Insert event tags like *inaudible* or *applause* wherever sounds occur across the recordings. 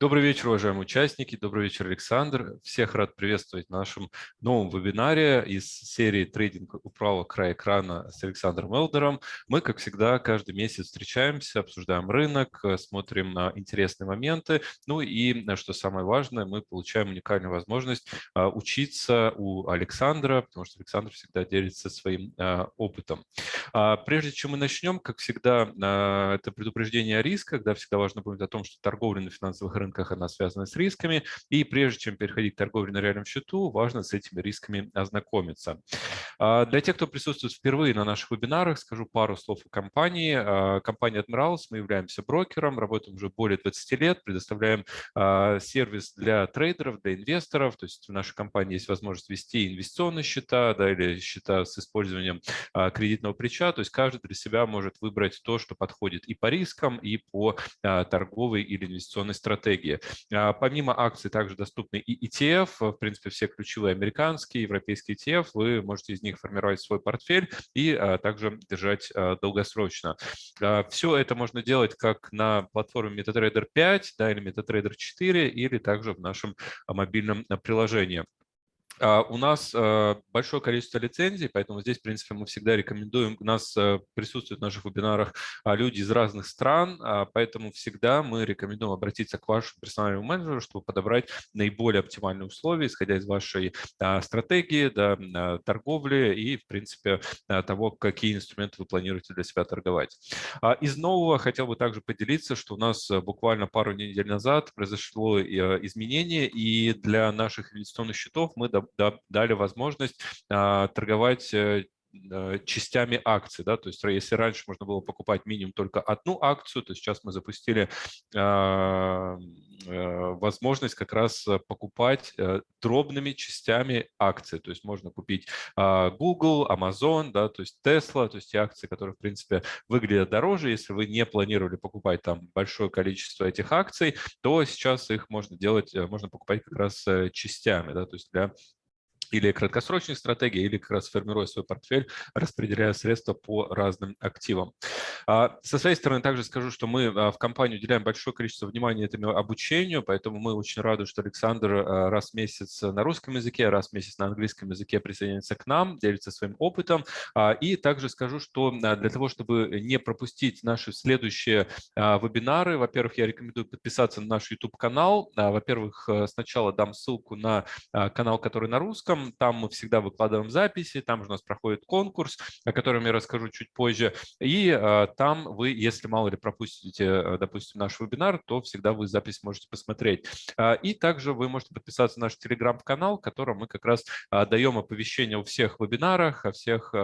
Добрый вечер, уважаемые участники. Добрый вечер, Александр. Всех рад приветствовать в нашем новом вебинаре из серии «Трейдинг у правого края экрана» с Александром Элдером. Мы, как всегда, каждый месяц встречаемся, обсуждаем рынок, смотрим на интересные моменты. Ну и, что самое важное, мы получаем уникальную возможность а, учиться у Александра, потому что Александр всегда делится своим а, опытом. А, прежде чем мы начнем, как всегда, это предупреждение о рисках. Да, всегда важно помнить о том, что торговля на финансовых рынках рынках она связана с рисками. И прежде чем переходить к торговле на реальном счету, важно с этими рисками ознакомиться. А, для тех, кто присутствует впервые на наших вебинарах, скажу пару слов о компании. А, компания Admirals, мы являемся брокером, работаем уже более 20 лет, предоставляем а, сервис для трейдеров, для инвесторов. То есть в нашей компании есть возможность вести инвестиционные счета да, или счета с использованием кредитного плеча. То есть каждый для себя может выбрать то, что подходит и по рискам, и по торговой или инвестиционной стратегии стратегии. А, помимо акций также доступны и ETF, в принципе, все ключевые американские, европейские ETF, вы можете из них формировать свой портфель и а, также держать а, долгосрочно. Все это можно делать как на платформе MetaTrader 5 да, или MetaTrader 4 или также в нашем мобильном приложении. А, у нас а, большое количество лицензий, поэтому здесь, в принципе, мы всегда рекомендуем, у нас а, присутствуют в наших вебинарах люди из разных стран, поэтому всегда мы рекомендуем обратиться к вашему персональному менеджеру, чтобы подобрать наиболее оптимальные условия, исходя из вашей стратегии, да, торговли и, в принципе, того, какие инструменты вы планируете для себя торговать. Из нового хотел бы также поделиться, что у нас буквально пару недель назад произошло изменение, и для наших инвестиционных счетов мы дали возможность а, торговать э, э, частями акций. Да? То есть если раньше можно было покупать минимум только одну акцию, то сейчас мы запустили а, э, возможность как раз покупать дробными частями акций. То есть можно купить а, Google, Amazon, да, то есть Tesla, то есть те акции, которые, в принципе, выглядят дороже. Если вы не планировали покупать там большое количество этих акций, то сейчас их можно делать, можно покупать как раз частями, да, то есть для или краткосрочных стратегий, или как раз формируя свой портфель, распределяя средства по разным активам. А, со своей стороны также скажу, что мы а, в компании уделяем большое количество внимания этому обучению, поэтому мы очень рады, что Александр а, раз в месяц на русском языке, раз в месяц на английском языке присоединяется к нам, делится своим опытом. И также скажу, что для того, чтобы не пропустить наши следующие вебинары, во-первых, я рекомендую подписаться на наш YouTube-канал. Во-первых, сначала дам ссылку на канал, который на русском, там мы всегда выкладываем записи, там же у нас проходит конкурс, о котором я расскажу чуть позже. И э, там вы, если мало ли пропустите, э, допустим, наш вебинар, то всегда вы запись можете посмотреть. Э, и также вы можете подписаться на наш телеграм-канал, в котором мы как раз даем оповещения о всех вебинарах, о всех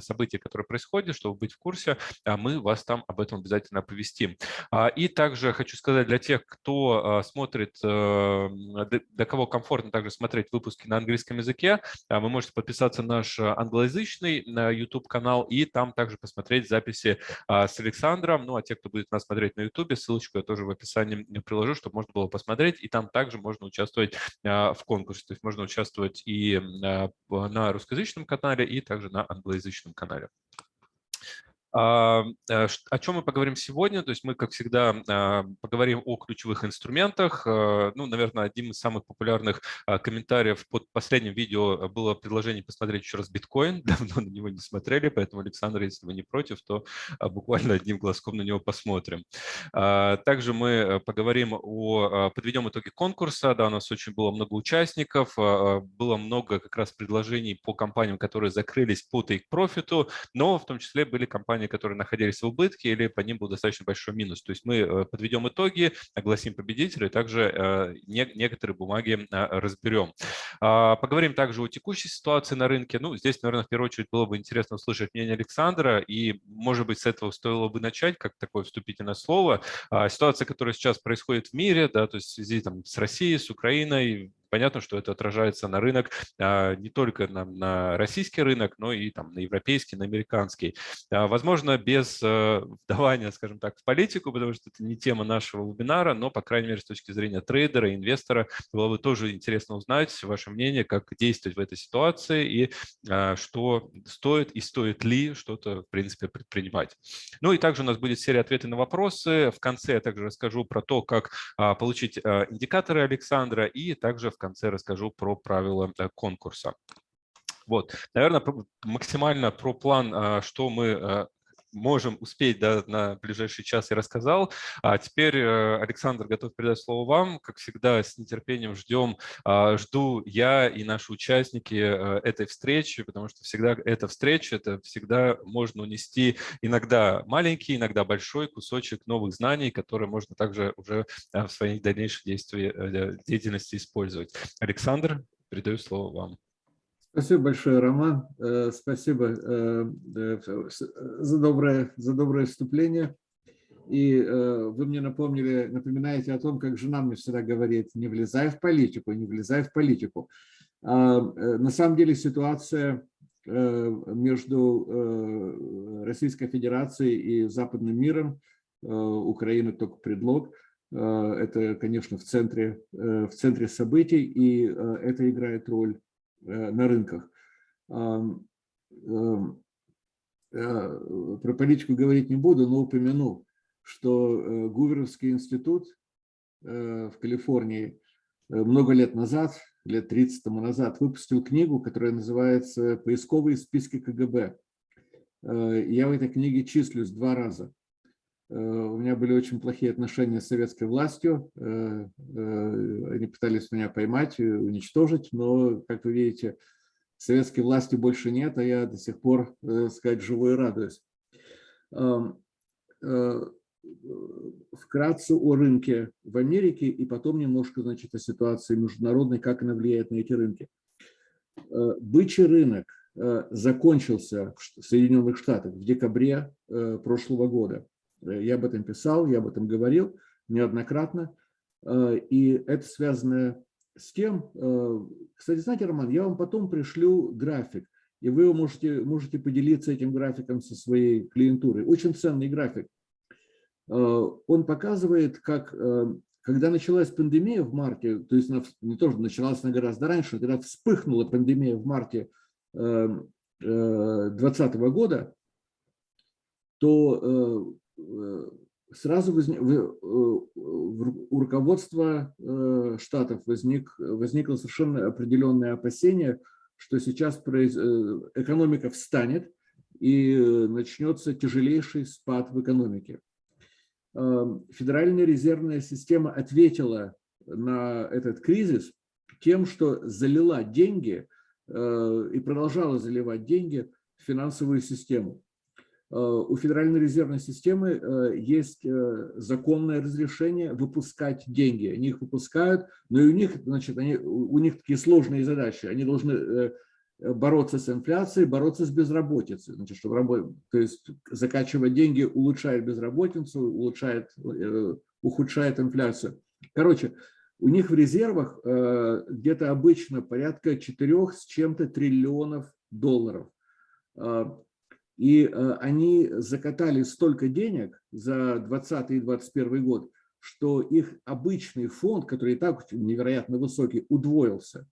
событиях, которые происходят, чтобы быть в курсе, а мы вас там об этом обязательно оповестим. И также хочу сказать для тех, кто смотрит, для кого комфортно также смотреть выпуски на английском языке, языке. А, вы можете подписаться на наш э, англоязычный YouTube-канал и там также посмотреть записи а, с Александром. Ну, а те, кто будет нас смотреть на YouTube, ссылочку я тоже в описании приложу, чтобы можно было посмотреть. И там также можно участвовать а, в конкурсе. То есть можно участвовать и на русскоязычном канале, и также на англоязычном канале. А, э, о чем мы поговорим сегодня? То есть мы, как всегда, а, поговорим о ключевых инструментах. Э, ну, наверное, одним из самых популярных а, комментариев под последним видео было предложение посмотреть еще раз биткоин. *laughs* Давно на него не смотрели, поэтому, Александр, если вы не против, то буквально одним глазком на него посмотрим. Также мы поговорим о, подведем итоги конкурса. Да, у нас очень было много участников, было много как раз предложений по компаниям, которые закрылись по take-профиту, но в том числе были компании, компаний, которые находились в убытке, или по ним был достаточно большой минус. То есть мы э, подведем итоги, огласим победителей, также э, некоторые бумаги э, разберем. А, поговорим также о текущей ситуации на рынке. Ну, здесь, наверное, в первую очередь было бы интересно услышать мнение Александра, и, может быть, с этого стоило бы начать, как такое вступительное слово. А, ситуация, которая сейчас происходит в мире, да, то есть в связи там, с Россией, с Украиной, понятно, что это отражается на рынок не только на, на российский рынок, но и там, на европейский, на американский. Возможно, без вдавания, скажем так, в политику, потому что это не тема нашего вебинара, но, по крайней мере, с точки зрения трейдера, инвестора, было бы тоже интересно узнать ваше мнение, как действовать в этой ситуации и что стоит и стоит ли что-то, в принципе, предпринимать. Ну и также у нас будет серия ответов на вопросы. В конце я также расскажу про то, как получить индикаторы Александра, и также в конце расскажу про правила э, конкурса. Вот, наверное, максимально про план, что мы можем успеть да, на ближайший час и рассказал. А теперь э, Александр готов передать слово вам. Как всегда, с нетерпением ждем, а, жду я и наши участники э, этой встречи, потому что всегда эта встреча, это всегда можно унести иногда маленький, иногда большой кусочек новых знаний, которые можно также уже э, в своей дальнейшей действии, деятельности использовать. Александр, передаю слово вам. Спасибо большое, Роман. Э, спасибо э, э, за доброе, за доброе вступление. И вы мне напомнили, напоминаете о том, как жена мне всегда говорит, не влезай в политику, не влезай в политику. А, на самом деле ситуация между Российской Федерацией и западным миром, Украина только предлог, это, конечно, в центре, в центре событий, и это играет роль на рынках. Э, про политику говорить не буду, но упомяну, что э, Гуверовский институт в Калифорнии много лет назад, лет 30 тому назад, выпустил книгу, которая называется «Поисковые списки КГБ». Я в этой книге числюсь два раза. У меня были очень плохие отношения с советской властью. Э, э, они пытались меня поймать, уничтожить, но, как вы видите, советской власти больше нет, а я до сих пор, так сказать, живу и радуюсь. Э, вкратце о рынке в Америке и потом немножко, значит, о ситуации международной, как она влияет на эти рынки. Бычий рынок закончился в Соединенных Штатах в декабре прошлого года. Э, я об этом писал, я об этом говорил неоднократно. Э, и это связано с тем, э, кстати, знаете, Роман, я вам потом пришлю график, и вы можете, можете поделиться этим графиком со своей клиентурой. Очень ценный график. Он показывает, как, когда началась пандемия в марте, то есть не то, что началась она гораздо раньше, когда вспыхнула пандемия в марте 2020 года, то сразу возник, у руководства э, штатов возник, возникло совершенно определенное опасение, что сейчас произ... Э, экономика встанет и начнется тяжелейший спад в экономике. Федеральная резервная система ответила на этот кризис тем, что залила деньги и продолжала заливать деньги в финансовую систему. Э, у Федеральной резервной системы э, есть э, законное разрешение выпускать деньги. Они их выпускают, но и у них, значит, они, у них такие сложные задачи. Они должны бороться с инфляцией, бороться с безработицей. Значит, чтобы работать, то есть закачивать деньги улучшает безработицу, улучшает, ухудшает инфляцию. Короче, у них в резервах где-то обычно порядка 4 с чем-то триллионов долларов. И э, они закатали столько денег за 2020 и 2021 год, что их обычный фонд, который и так невероятно высокий, удвоился.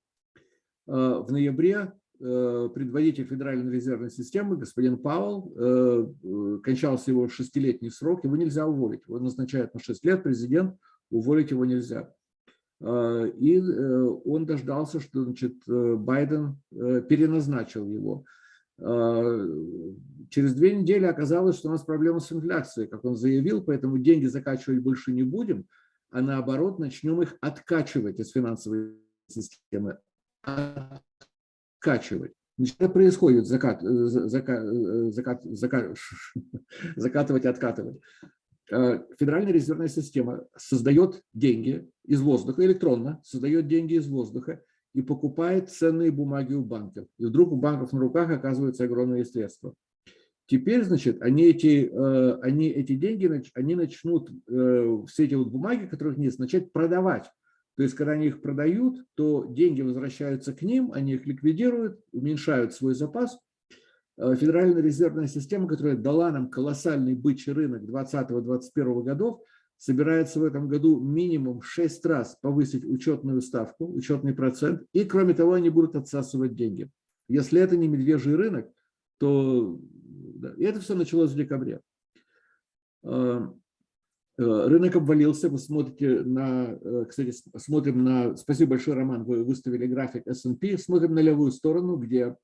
Э, в ноябре э, предводитель Федеральной резервной системы, господин Пауэлл, кончался его шестилетний срок, его нельзя уволить. Его назначают на 6 лет президент, уволить его нельзя. И он дождался, что значит, Байден переназначил его. А, через две недели оказалось, что у нас проблема с инфляцией, как он заявил, поэтому деньги закачивать больше не будем, а наоборот начнем их откачивать из финансовой системы. Откачивать. Это происходит, закат, закат, закат, закат, *laughs* закатывать, откатывать. Федеральная резервная система создает деньги из воздуха, электронно создает деньги из воздуха и покупает ценные бумаги у банков. И вдруг у банков на руках оказываются огромные средства. Теперь, значит, они эти, э, они эти деньги, они начнут э, все эти вот бумаги, которых нет, начать продавать. То есть, когда они их продают, то деньги возвращаются к ним, они их ликвидируют, уменьшают свой запас. Э, Федеральная резервная система, которая дала нам колоссальный бычий рынок 2020-2021 годов, собирается в этом году минимум 6 раз повысить учетную ставку, учетный процент, и кроме того они будут отсасывать деньги. Если это не медвежий рынок, то да, и это все началось в декабре. Э, Э, рынок обвалился, вы смотрите на, э, кстати, смотрим на, спасибо большое, Роман, вы выставили график S&P, смотрим на левую сторону, где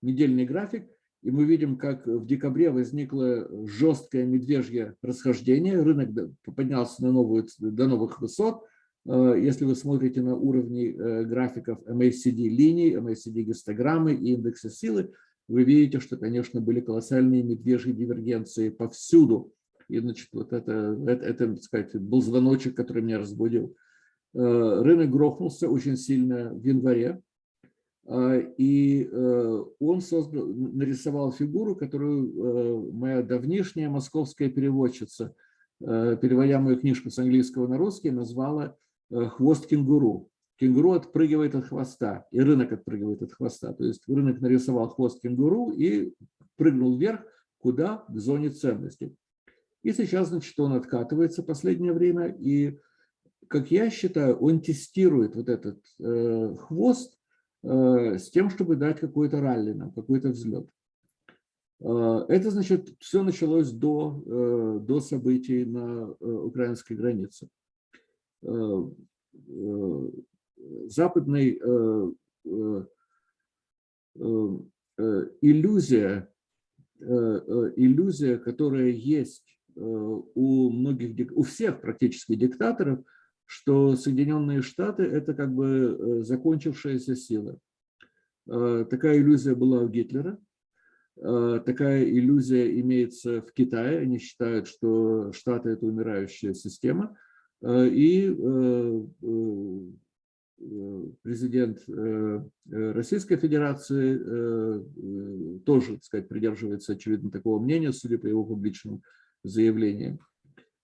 недельный график, и мы видим, как в декабре возникло жесткое медвежье расхождение, рынок поднялся на новую, до новых высот. Э, если вы смотрите на уровни графиков MACD линий, MACD гистограммы и индекса силы, вы видите, что, конечно, были колоссальные медвежьи дивергенции повсюду и, значит, вот это, это, это, так сказать, был звоночек, который меня разбудил. Э, рынок грохнулся очень сильно в январе, э, и э, он создал, нарисовал фигуру, которую моя давнишняя московская переводчица, переводя мою книжку с английского на русский, назвала «хвост кенгуру». Кенгуру отпрыгивает от хвоста, и рынок отпрыгивает от хвоста. То есть рынок нарисовал хвост кенгуру и прыгнул вверх, куда? К зоне ценностей. И сейчас, значит, он откатывается в последнее время, и, как я считаю, он тестирует вот этот э, хвост э, с тем, чтобы дать какой-то ралли нам, какой-то взлет. Э, это, значит, все началось до, э, до событий на э, украинской границе. Э, э, западный э, э, э, иллюзия, э, иллюзия, которая есть Э, у многих, у всех практически диктаторов, что Соединенные Штаты – это как бы э, закончившаяся сила. Э, такая иллюзия была у Гитлера, такая иллюзия имеется в Китае. Они считают, что Штаты – это умирающая система. И президент Российской Федерации тоже, так сказать, придерживается, очевидно, такого мнения, судя по его публичным заявлением.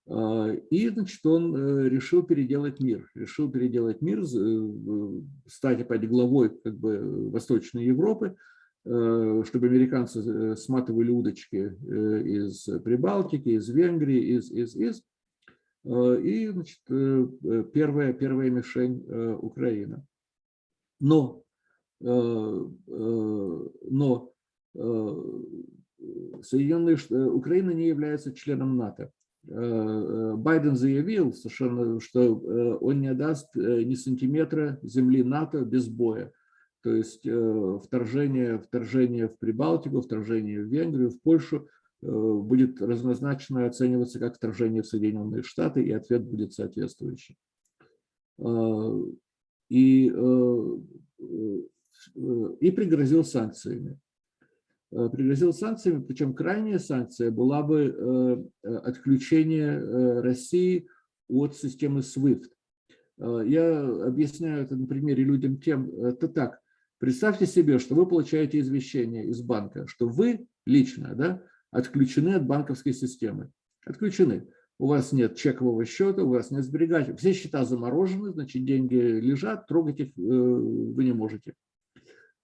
А, и, значит, он э, решил переделать мир, решил переделать мир, э, стать опять главой как бы Восточной Европы, э, чтобы американцы сматывали удочки из Прибалтики, из Венгрии, из, из, из. И, значит, первая, первая мишень Украина. Но, но Соединенные Штаты, Украина не является членом НАТО. Э, э, Байден заявил совершенно, что э, он не даст ни сантиметра земли НАТО без боя. То есть вторжение, вторжение в Прибалтику, вторжение в Венгрию, в Польшу будет разнозначно оцениваться как вторжение в Соединенные Штаты, и ответ будет соответствующий. И, и пригрозил санкциями. Э, пригрозил санкциями, причем крайняя санкция была бы э, э, отключение России от системы SWIFT. Я объясняю это на примере людям тем, это так, представьте себе, что вы получаете извещение из банка, что вы лично да, отключены от банковской системы, отключены. У вас нет чекового счета, у вас нет сберегателей, все счета заморожены, значит деньги лежат, трогать их вы не можете.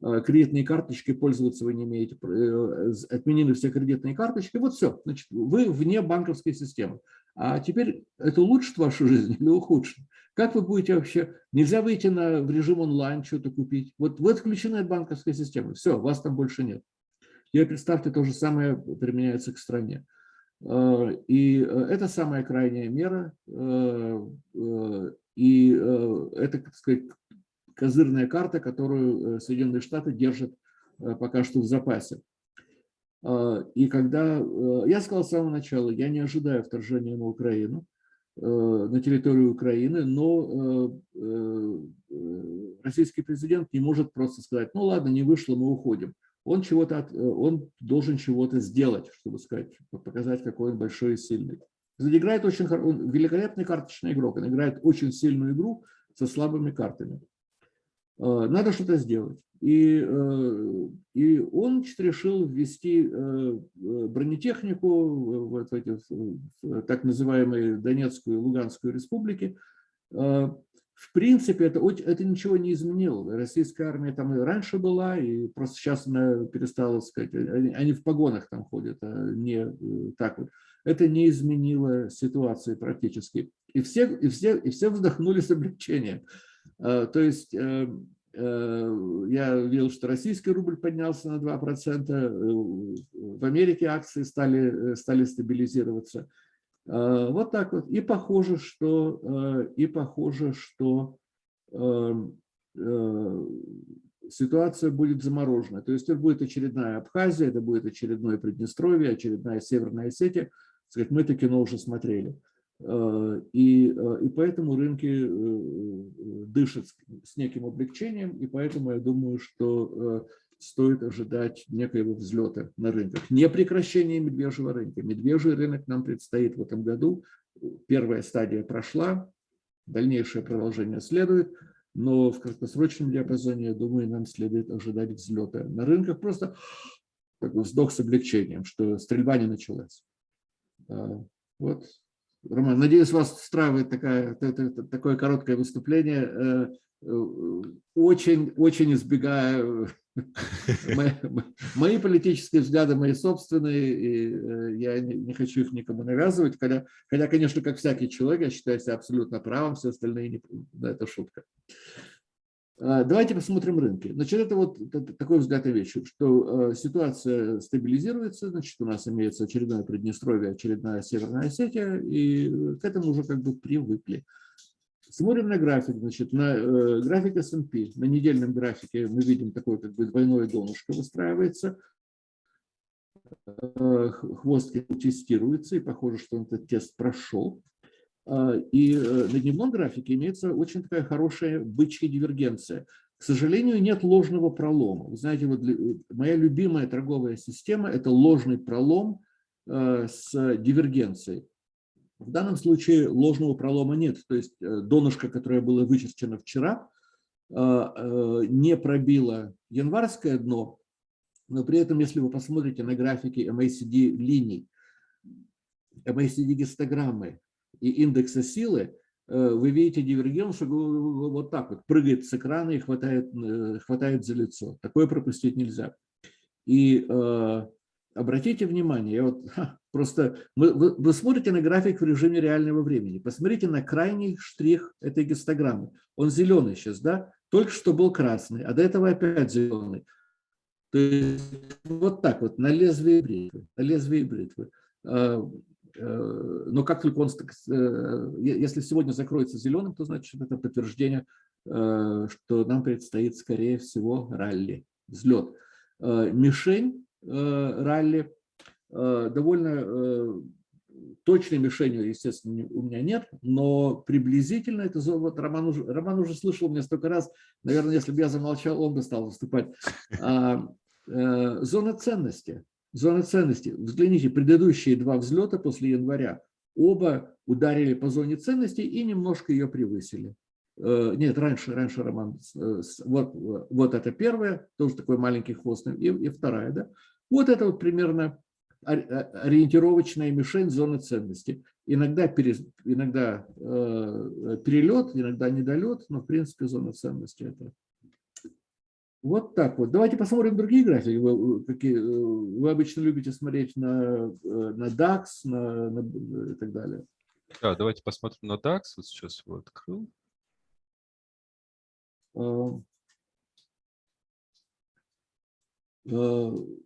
Э, кредитные карточки пользоваться вы не имеете, э, отменены все кредитные карточки, вот все, значит, вы вне банковской системы. А теперь это улучшит вашу жизнь или ухудшит? Как вы будете вообще, нельзя выйти на, в режим онлайн, что-то купить, вот вы отключены от банковской системы, все, вас там больше нет. И представьте, то же самое применяется к стране. Э, и это самая крайняя мера, и это, так сказать, козырная карта, которую э, Соединенные Штаты держат э, пока что в запасе. А, и когда, э, я сказал с самого начала, я не ожидаю вторжения на Украину, на территорию Украины, но российский президент не может просто сказать, ну ладно, не вышло, мы уходим. Он, чего-то, он должен чего-то сделать, чтобы сказать, показать, какой он большой и сильный. Играет очень, он великолепный карточный игрок, он играет очень сильную игру со слабыми картами. Э, надо что-то сделать. И, э, и он решил ввести э, бронетехнику в, эти, в так называемые Донецкую и Луганскую республики. в принципе, это, это ничего не изменило. Российская армия там и раньше была, и просто сейчас она перестала сказать, они, они в погонах там ходят, а не так вот. Это не изменило ситуации практически. И все, и все, и все вздохнули с облегчением. А, то есть э, э, я видел, что российский рубль поднялся на 2%, в Америке акции стали, стали стабилизироваться. Э, вот так вот. И похоже, что, э, и похоже, что эм, э, ситуация будет заморожена. То есть это будет очередная Абхазия, это будет очередное Приднестровье, очередная Северная Осетия. Сказать, мы это кино уже смотрели. И, и поэтому рынки дышат с неким облегчением, и поэтому я думаю, что стоит ожидать некоего взлета на рынках. Не прекращение медвежьего рынка. Медвежий рынок нам предстоит в этом году. Первая стадия прошла, дальнейшее продолжение следует, но в краткосрочном диапазоне, я думаю, нам следует ожидать взлета на рынках. Просто такой вздох с облегчением, что стрельба не началась. Вот. Роман, надеюсь, вас устраивает такая, такое короткое выступление. Э, э, очень, очень избегаю *laughs* Мои, политические взгляды, мои собственные, и э, я не, хочу их никому навязывать, хотя, хотя, конечно, как всякий человек, я считаю себя абсолютно правым, все остальные, не, да, это шутка. А, давайте посмотрим рынки. Значит, это вот такой взгляд на вещи, что э, ситуация стабилизируется, значит, у нас имеется очередное Приднестровье, очередная Северная Осетия, и к этому уже как бы привыкли. Смотрим на график, значит, на э, график S&P, на недельном графике мы видим такое как бы двойное донышко выстраивается, э, хвост тестируется, и похоже, что этот тест прошел. Э, и э, на дневном графике имеется очень такая хорошая бычья дивергенция. К сожалению, нет ложного пролома. Вы знаете, вот моя любимая торговая система – это ложный пролом э, с дивергенцией. В данном случае ложного пролома нет, то есть э, донышко, которое было вычерчено вчера, э, э, не пробило январское дно, но при этом, если вы посмотрите на графики MACD линий, MACD гистограммы и индекса силы, вы видите дивергенцию, что вот так вот прыгает с экрана и хватает, хватает за лицо. Такое пропустить нельзя. И обратите внимание, я вот, *laughs* ха, просто вы, вы, вы смотрите на график в режиме реального времени, посмотрите на крайний штрих этой гистограммы. Он зеленый сейчас, да? Только что был красный, а до этого опять зеленый. То есть вот так вот, на лезвие бритвы, на лезвие бритвы. Э, но как только он, э, если сегодня закроется зеленым, то значит это подтверждение, э, что нам предстоит, скорее всего, ралли, взлет. Мишень ралли. Довольно точной мишенью, естественно, у меня нет, но приблизительно это вот Роман уже, Роман уже слышал меня столько раз, наверное, если бы я замолчал, он бы стал выступать. А, зона ценности. Зона ценности. Взгляните, предыдущие два взлета после января, оба ударили по зоне ценности и немножко ее превысили. Нет, раньше, раньше Роман, вот, вот это первое, тоже такой маленький хвост, и, и вторая, да. Вот это вот примерно ориентировочная мишень зоны ценности. Иногда, пере, иногда э, перелет, иногда недолет, но в принципе зона ценности это. Вот так вот. Давайте посмотрим другие графики. Вы, какие, э, вы обычно любите смотреть на, э, на DAX на, на, и так далее. Да, давайте посмотрим на DAX. Вот сейчас его открыл. Uh, uh,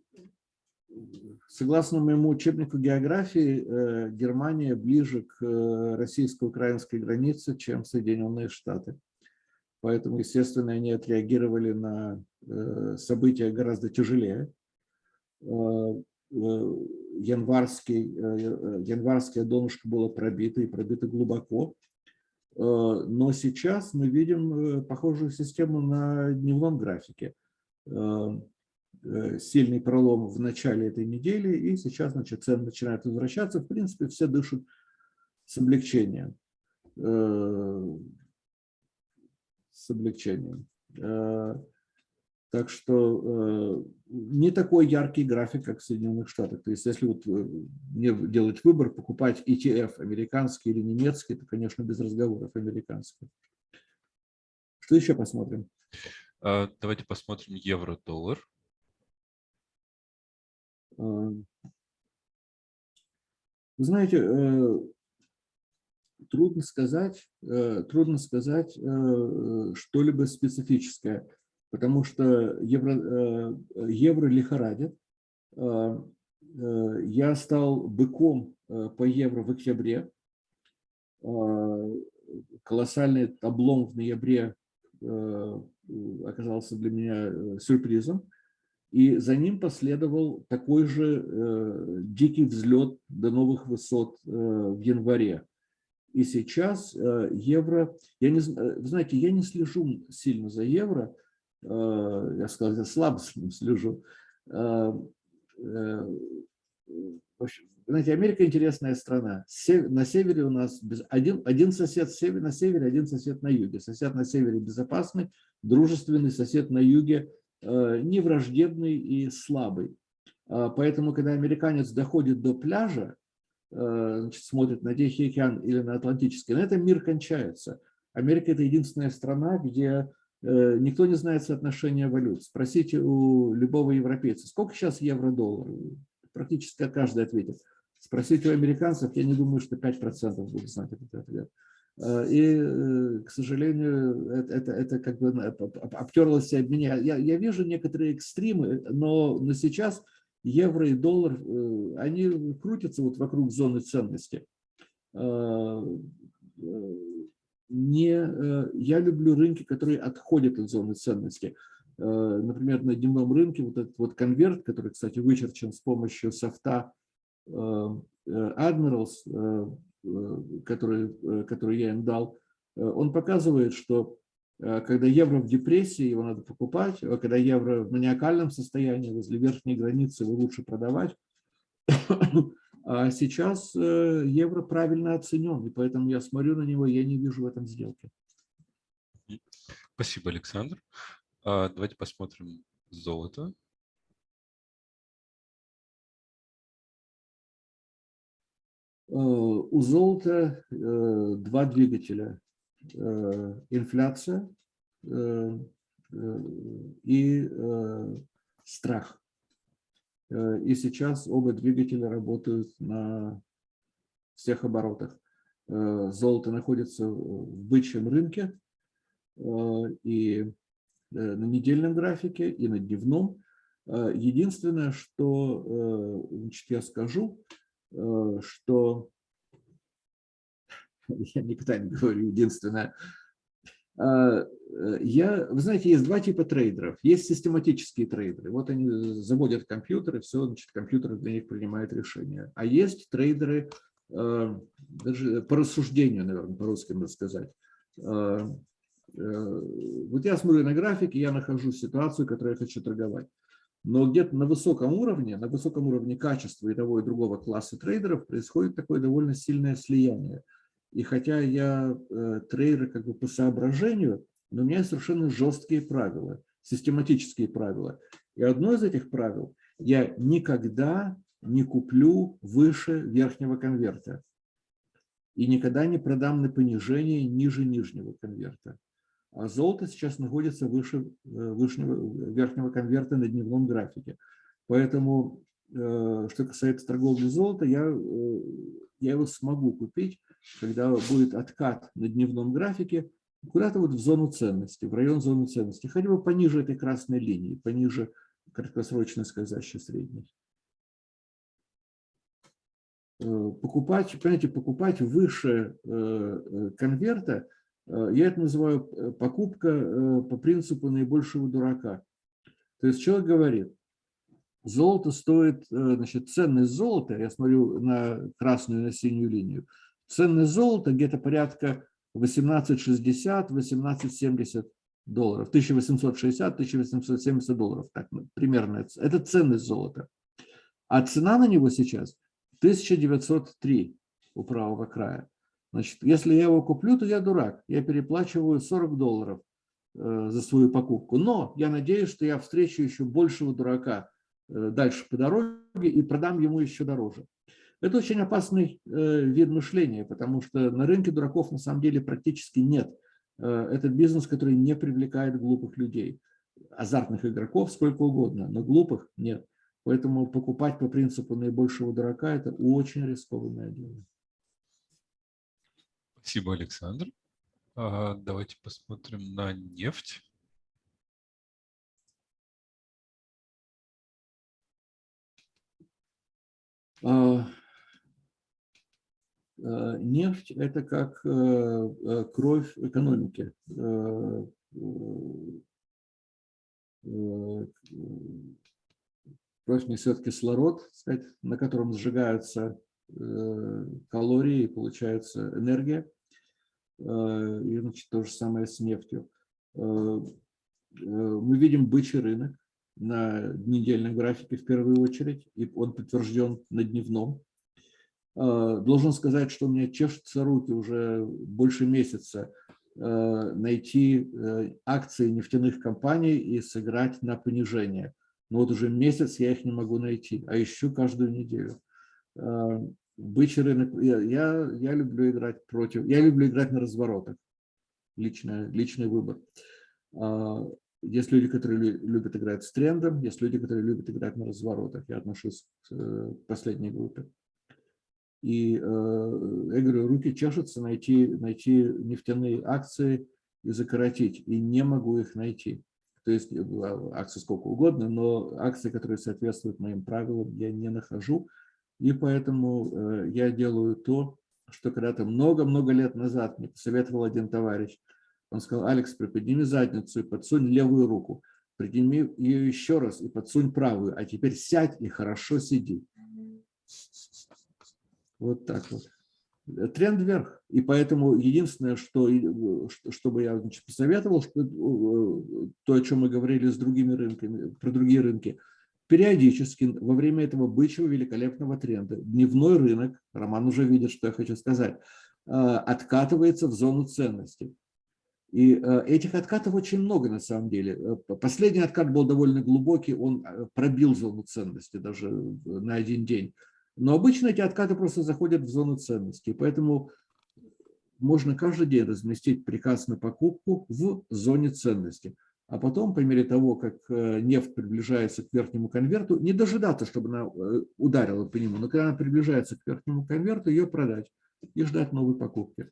Согласно моему учебнику географии, э, Германия ближе к э, российско-украинской границе, чем Соединенные Штаты. Поэтому, естественно, они отреагировали на э, события гораздо тяжелее. Январский, январское донышко было пробито и пробито глубоко. Но сейчас мы видим похожую систему на дневном графике. Э, сильный пролом в начале этой недели, и сейчас значит, цены начинают возвращаться. В принципе, все дышат с облегчением. Э, с облегчением. Э, так что не такой яркий график, как в Соединенных Штатах. То есть если вот мне делать выбор, покупать ETF, американский или немецкий, то, конечно, без разговоров американский. Что еще посмотрим? Давайте посмотрим евро-доллар. Вы знаете, трудно сказать, трудно сказать что-либо специфическое, потому что евро, евро лихорадит. Я стал быком по евро в октябре. Колоссальный облом в ноябре оказался для меня сюрпризом. И за ним последовал такой же э, дикий взлет до новых высот э, в январе. И сейчас э, евро, я не, вы знаете, я не слежу сильно за евро, э, я сказал, я слабо слежу. Э, э, общем, знаете, Америка интересная страна. На севере у нас один, один сосед на севере, один сосед на юге. Сосед на севере безопасный, дружественный, сосед на юге – Э, не враждебный и слабый. Поэтому, когда американец доходит до пляжа, э, значит, смотрит на Тихий океан или на Атлантический, на этом мир кончается. Америка – это единственная страна, где э, никто не знает соотношения валют. Спросите у любого европейца, сколько сейчас евро-доллар? Практически каждый ответит. Спросите у американцев, я не думаю, что 5% будут знать этот ответ. Э, и, э, к сожалению, это, это, это как бы обтерлось об меня. Я, я вижу некоторые экстримы, но, но сейчас евро и доллар, э, они крутятся вот вокруг зоны ценности. Не, я люблю рынки, которые отходят от зоны ценности. Например, на дневном рынке вот этот вот конверт, который, кстати, вычерчен с помощью софта Admirals, Э, который, э, который я им дал, э, он показывает, что когда евро в депрессии, его надо покупать, а когда евро в маниакальном состоянии, возле верхней границы, его лучше продавать. *coughs* А сейчас евро правильно оценен, и поэтому я смотрю на него, я не вижу в этом сделки. Спасибо, Александр. А, давайте посмотрим золото. Э, у золота э, два двигателя. Э, инфляция и страх. И сейчас оба двигателя работают на всех оборотах. Золото находится в бычьем рынке и на недельном графике, и на дневном. Единственное, что значит, я скажу, Э, что я никогда не говорю единственное. А, э, я, вы знаете, есть два типа трейдеров. Есть систематические трейдеры. Вот они заводят компьютеры, все, значит, компьютер для них принимает решения. А есть трейдеры, э, даже по рассуждению, наверное, по-русски можно сказать. Вот я смотрю на график, и я нахожу ситуацию, которую я хочу торговать. Но где-то на высоком уровне, на высоком уровне качества и того и другого класса трейдеров происходит такое довольно сильное слияние. И хотя я э, трейдер как бы по соображению, но у меня совершенно жесткие правила, систематические правила. И одно из этих правил – я никогда не куплю выше верхнего конверта и никогда не продам на понижение ниже нижнего конверта. А золото сейчас находится выше э, вышнего, верхнего конверта на дневном графике. Поэтому, э, что касается торговли золота, я, э, я его смогу купить, когда будет откат на дневном графике, куда-то вот в зону ценности, в район зоны ценности, хотя бы пониже этой красной линии, пониже краткосрочной скользящей средней. Покупать, понимаете, покупать выше конверта – Э, я это называю э, покупка э, по принципу наибольшего дурака. То есть человек говорит, золото стоит, значит, ценность золота, я смотрю на красную и на синюю линию, ценность золота где-то порядка 1860-1870 долларов, 1860-1870 долларов, так, ну, примерно, это ценность золота. А цена на него сейчас 1903 у правого края. Значит, если я его куплю, то я дурак. Я переплачиваю 40 долларов э, за свою покупку. Но я надеюсь, что я встречу еще большего дурака э, дальше по дороге и продам ему еще дороже. Это очень опасный э, вид мышления, потому что на рынке дураков на самом деле практически нет. Это бизнес, который не привлекает глупых людей. Азартных игроков сколько угодно, но глупых нет. Поэтому покупать по принципу наибольшего дурака – это очень рискованное дело. Спасибо, Александр. А, давайте посмотрим на нефть. А, нефть – это как э, кровь экономики. Э, э, кровь несет кислород, сказать, на котором сжигаются калории получается энергия. И значит, то же самое с нефтью. Мы видим бычий рынок на недельном графике в первую очередь, и он подтвержден на дневном. Должен сказать, что у меня чешутся руки уже больше месяца найти акции нефтяных компаний и сыграть на понижение. Но вот уже месяц я их не могу найти, а ищу каждую неделю. Бычий рынок, я, я, я люблю играть против, я люблю играть на разворотах, личный, личный выбор. Есть люди, которые любят играть с трендом, есть люди, которые любят играть на разворотах. Я отношусь к э, последней группе. И э, я говорю, руки чешутся найти, найти нефтяные акции и закоротить. И не могу их найти. То есть э, акции сколько угодно, но акции, которые соответствуют моим правилам, я не нахожу. И поэтому я делаю то, что когда-то много-много лет назад мне посоветовал один товарищ – он сказал, Алекс, приподними задницу и подсунь левую руку. Подними ее еще раз и подсунь правую. А теперь сядь и хорошо сиди. Вот так вот. Тренд вверх. И поэтому единственное, что, что бы я значит, посоветовал, что, э, то, о чем мы говорили с другими рынками, про другие рынки, периодически во время этого бычьего великолепного тренда дневной рынок, Роман уже видит, что я хочу сказать, э, откатывается в зону ценностей. И э, этих откатов очень много на самом деле. Э, последний откат был довольно глубокий, он э, пробил зону ценности даже на один день. Но обычно эти откаты просто заходят в зону ценности, поэтому можно каждый день разместить приказ на покупку в зоне ценности. А потом, по мере того, как нефть приближается к верхнему конверту, не дожидаться, чтобы она ударила по нему, но когда она приближается к верхнему конверту, ее продать и ждать новой покупки.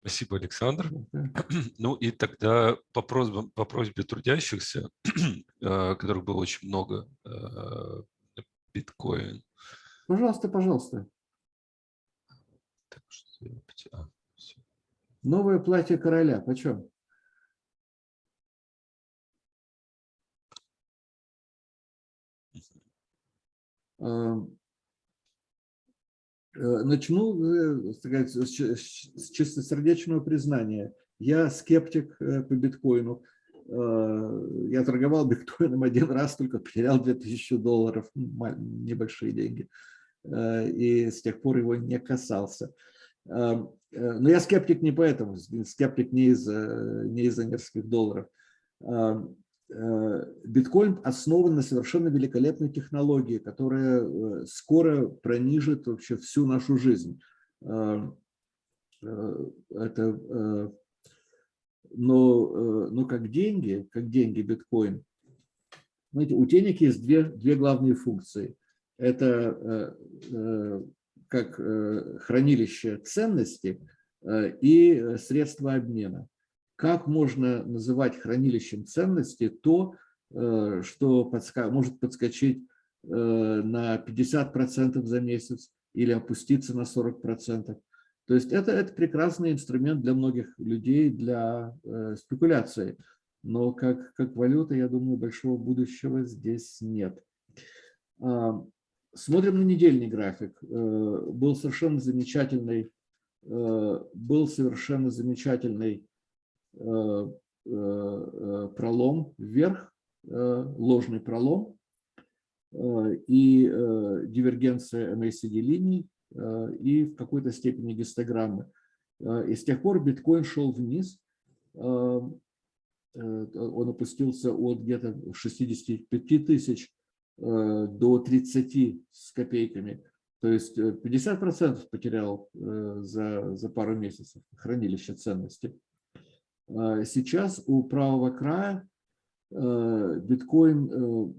Спасибо, Александр. Ну и тогда по, просьбам, по просьбе трудящихся, *clears throat* э, которых было очень много, э, биткоин. Пожалуйста, пожалуйста. Так, что... а, Новое платье короля, почем? Э, начну э, сказать, с чистосердечного признания. Я скептик э, по биткоину. Я торговал биткоином один раз, только потерял 2000 долларов, небольшие деньги. И с тех пор его не касался. Но я скептик не поэтому, скептик не из-за не из нескольких долларов. Э, биткоин основан на совершенно великолепной технологии, которая э, скоро пронижит вообще всю нашу жизнь. Э, это, но, но как деньги, как деньги биткоин, знаете, у денег есть две, две главные функции. Это как хранилище ценности и средства обмена как можно называть хранилищем ценности то, э, что может подскочить э, на 50% за месяц или опуститься на 40%. То есть это, это прекрасный инструмент для многих людей, для э, спекуляции. Но как, как валюта, я думаю, большого будущего здесь нет. А, смотрим на недельный график. Был совершенно замечательный, был совершенно замечательный Э, э, э, пролом вверх, ложный пролом и дивергенция MACD линий и в какой-то степени гистограммы. И с тех пор биткоин шел вниз, он опустился от где-то 65 тысяч до 30 с копейками. То есть 50% потерял за, за пару месяцев хранилище ценности. Сейчас у правого края биткоин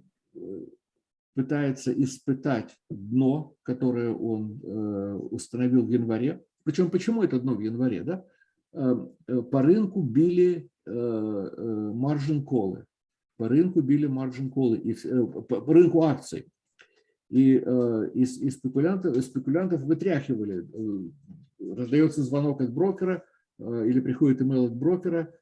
пытается испытать дно, которое он установил в январе. Причем почему это дно в январе? Да? По рынку били маржин колы по рынку били маржин колы, и, э, по, рынку акций. И, э, и, и спекулянтов, спекулянтов вытряхивали. Э, раздается звонок от брокера или приходит имейл от брокера,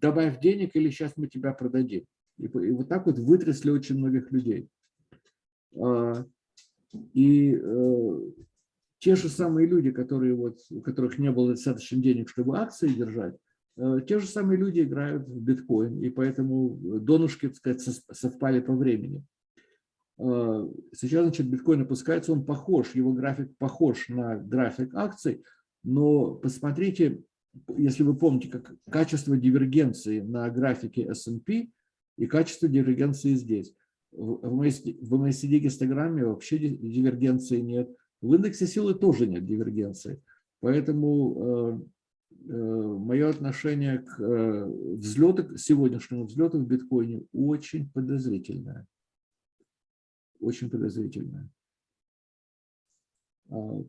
добавь денег или сейчас мы тебя продадим. И, и вот так вот вытрясли очень многих людей. А, и те же самые люди, которые вот, у которых не было достаточно денег, чтобы акции держать, Э, те же самые люди играют в биткоин, и поэтому донышки, так сказать, совпали по времени. Э, сейчас, значит, биткоин опускается, он похож, его график похож на график акций, но посмотрите, если вы помните, как качество дивергенции на графике S&P и качество дивергенции здесь. В MACD-гистограмме вообще дивергенции нет, в индексе силы тоже нет дивергенции. Поэтому э, Э, мое отношение к э, взлету, сегодняшнему взлету в биткоине очень подозрительное. Очень подозрительное. А,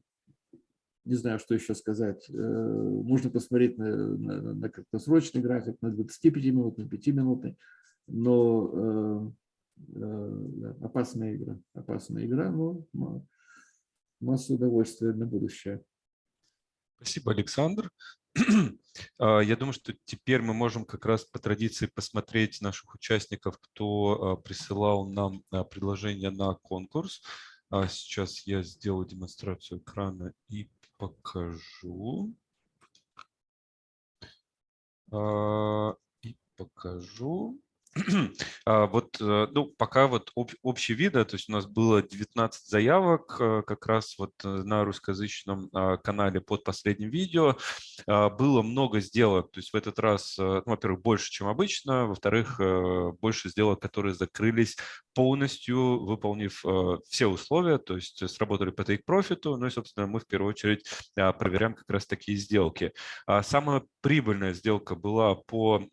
не знаю, что еще сказать. Можно посмотреть на, на, на краткосрочный график, на 25-минутный, 5-минутный, но опасная игра. Опасная игра, но масса удовольствия на будущее. Спасибо, Александр. *clears throat* А, я думаю, что теперь мы можем как раз по традиции посмотреть наших участников, кто а, присылал нам а, предложение на конкурс. Сейчас я сделаю демонстрацию экрана и покажу. И покажу. *clears throat* А, вот, э, ну, пока вот об, общие виды, то есть у нас было 19 заявок э, как раз вот э, на русскоязычном а, канале под последним видео. А, было много сделок, то есть в этот раз, ну, во-первых, больше, чем обычно, во-вторых, больше сделок, которые закрылись полностью, выполнив все условия, то есть сработали по profit, ну и, собственно, мы в первую очередь проверяем как раз такие сделки. Самая прибыльная сделка была по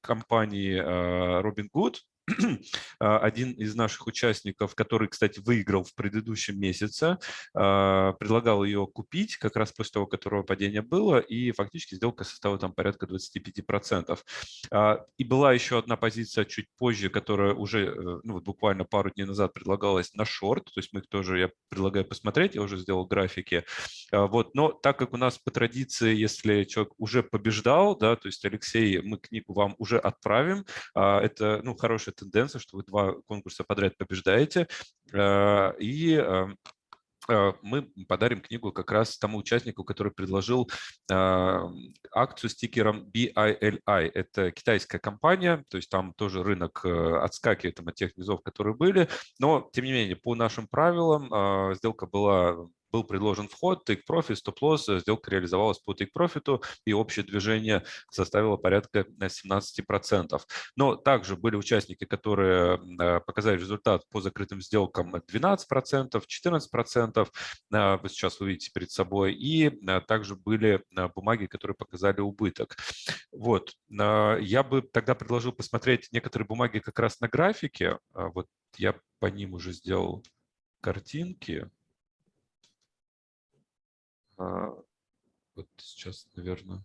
компании Робин Гуд, А, *clears throat* один из наших участников, который, кстати, выиграл в предыдущем месяце, а, предлагал ее купить как раз после того, которого падение было, и фактически сделка составила там порядка 25%. А, и была еще одна позиция чуть позже, которая уже э, ну, вот буквально пару дней назад предлагалась на шорт, то есть мы их тоже, я предлагаю посмотреть, я уже сделал графики. Вот, но так как у нас по традиции, если человек уже побеждал, да, то есть Алексей, мы книгу вам уже отправим, это ну, хорошая тенденция, что вы два конкурса подряд побеждаете, э, и э, э, мы подарим книгу как раз тому участнику, который предложил акцию с тикером BILI. Это китайская компания, то есть там тоже рынок отскакивает от тех низов, которые были, но тем не менее по нашим правилам сделка была был предложен вход, take profit, стоп-лосс, э, сделка реализовалась по take profit, и общее движение составило порядка 17%. Но также были участники, которые э, показали результат по закрытым сделкам 12%, 14%, э, вы сейчас увидите перед собой, и также были бумаги, которые показали убыток. Вот, я бы тогда предложил посмотреть некоторые бумаги как раз на графике, вот я по ним уже сделал картинки. А, вот сейчас, наверное,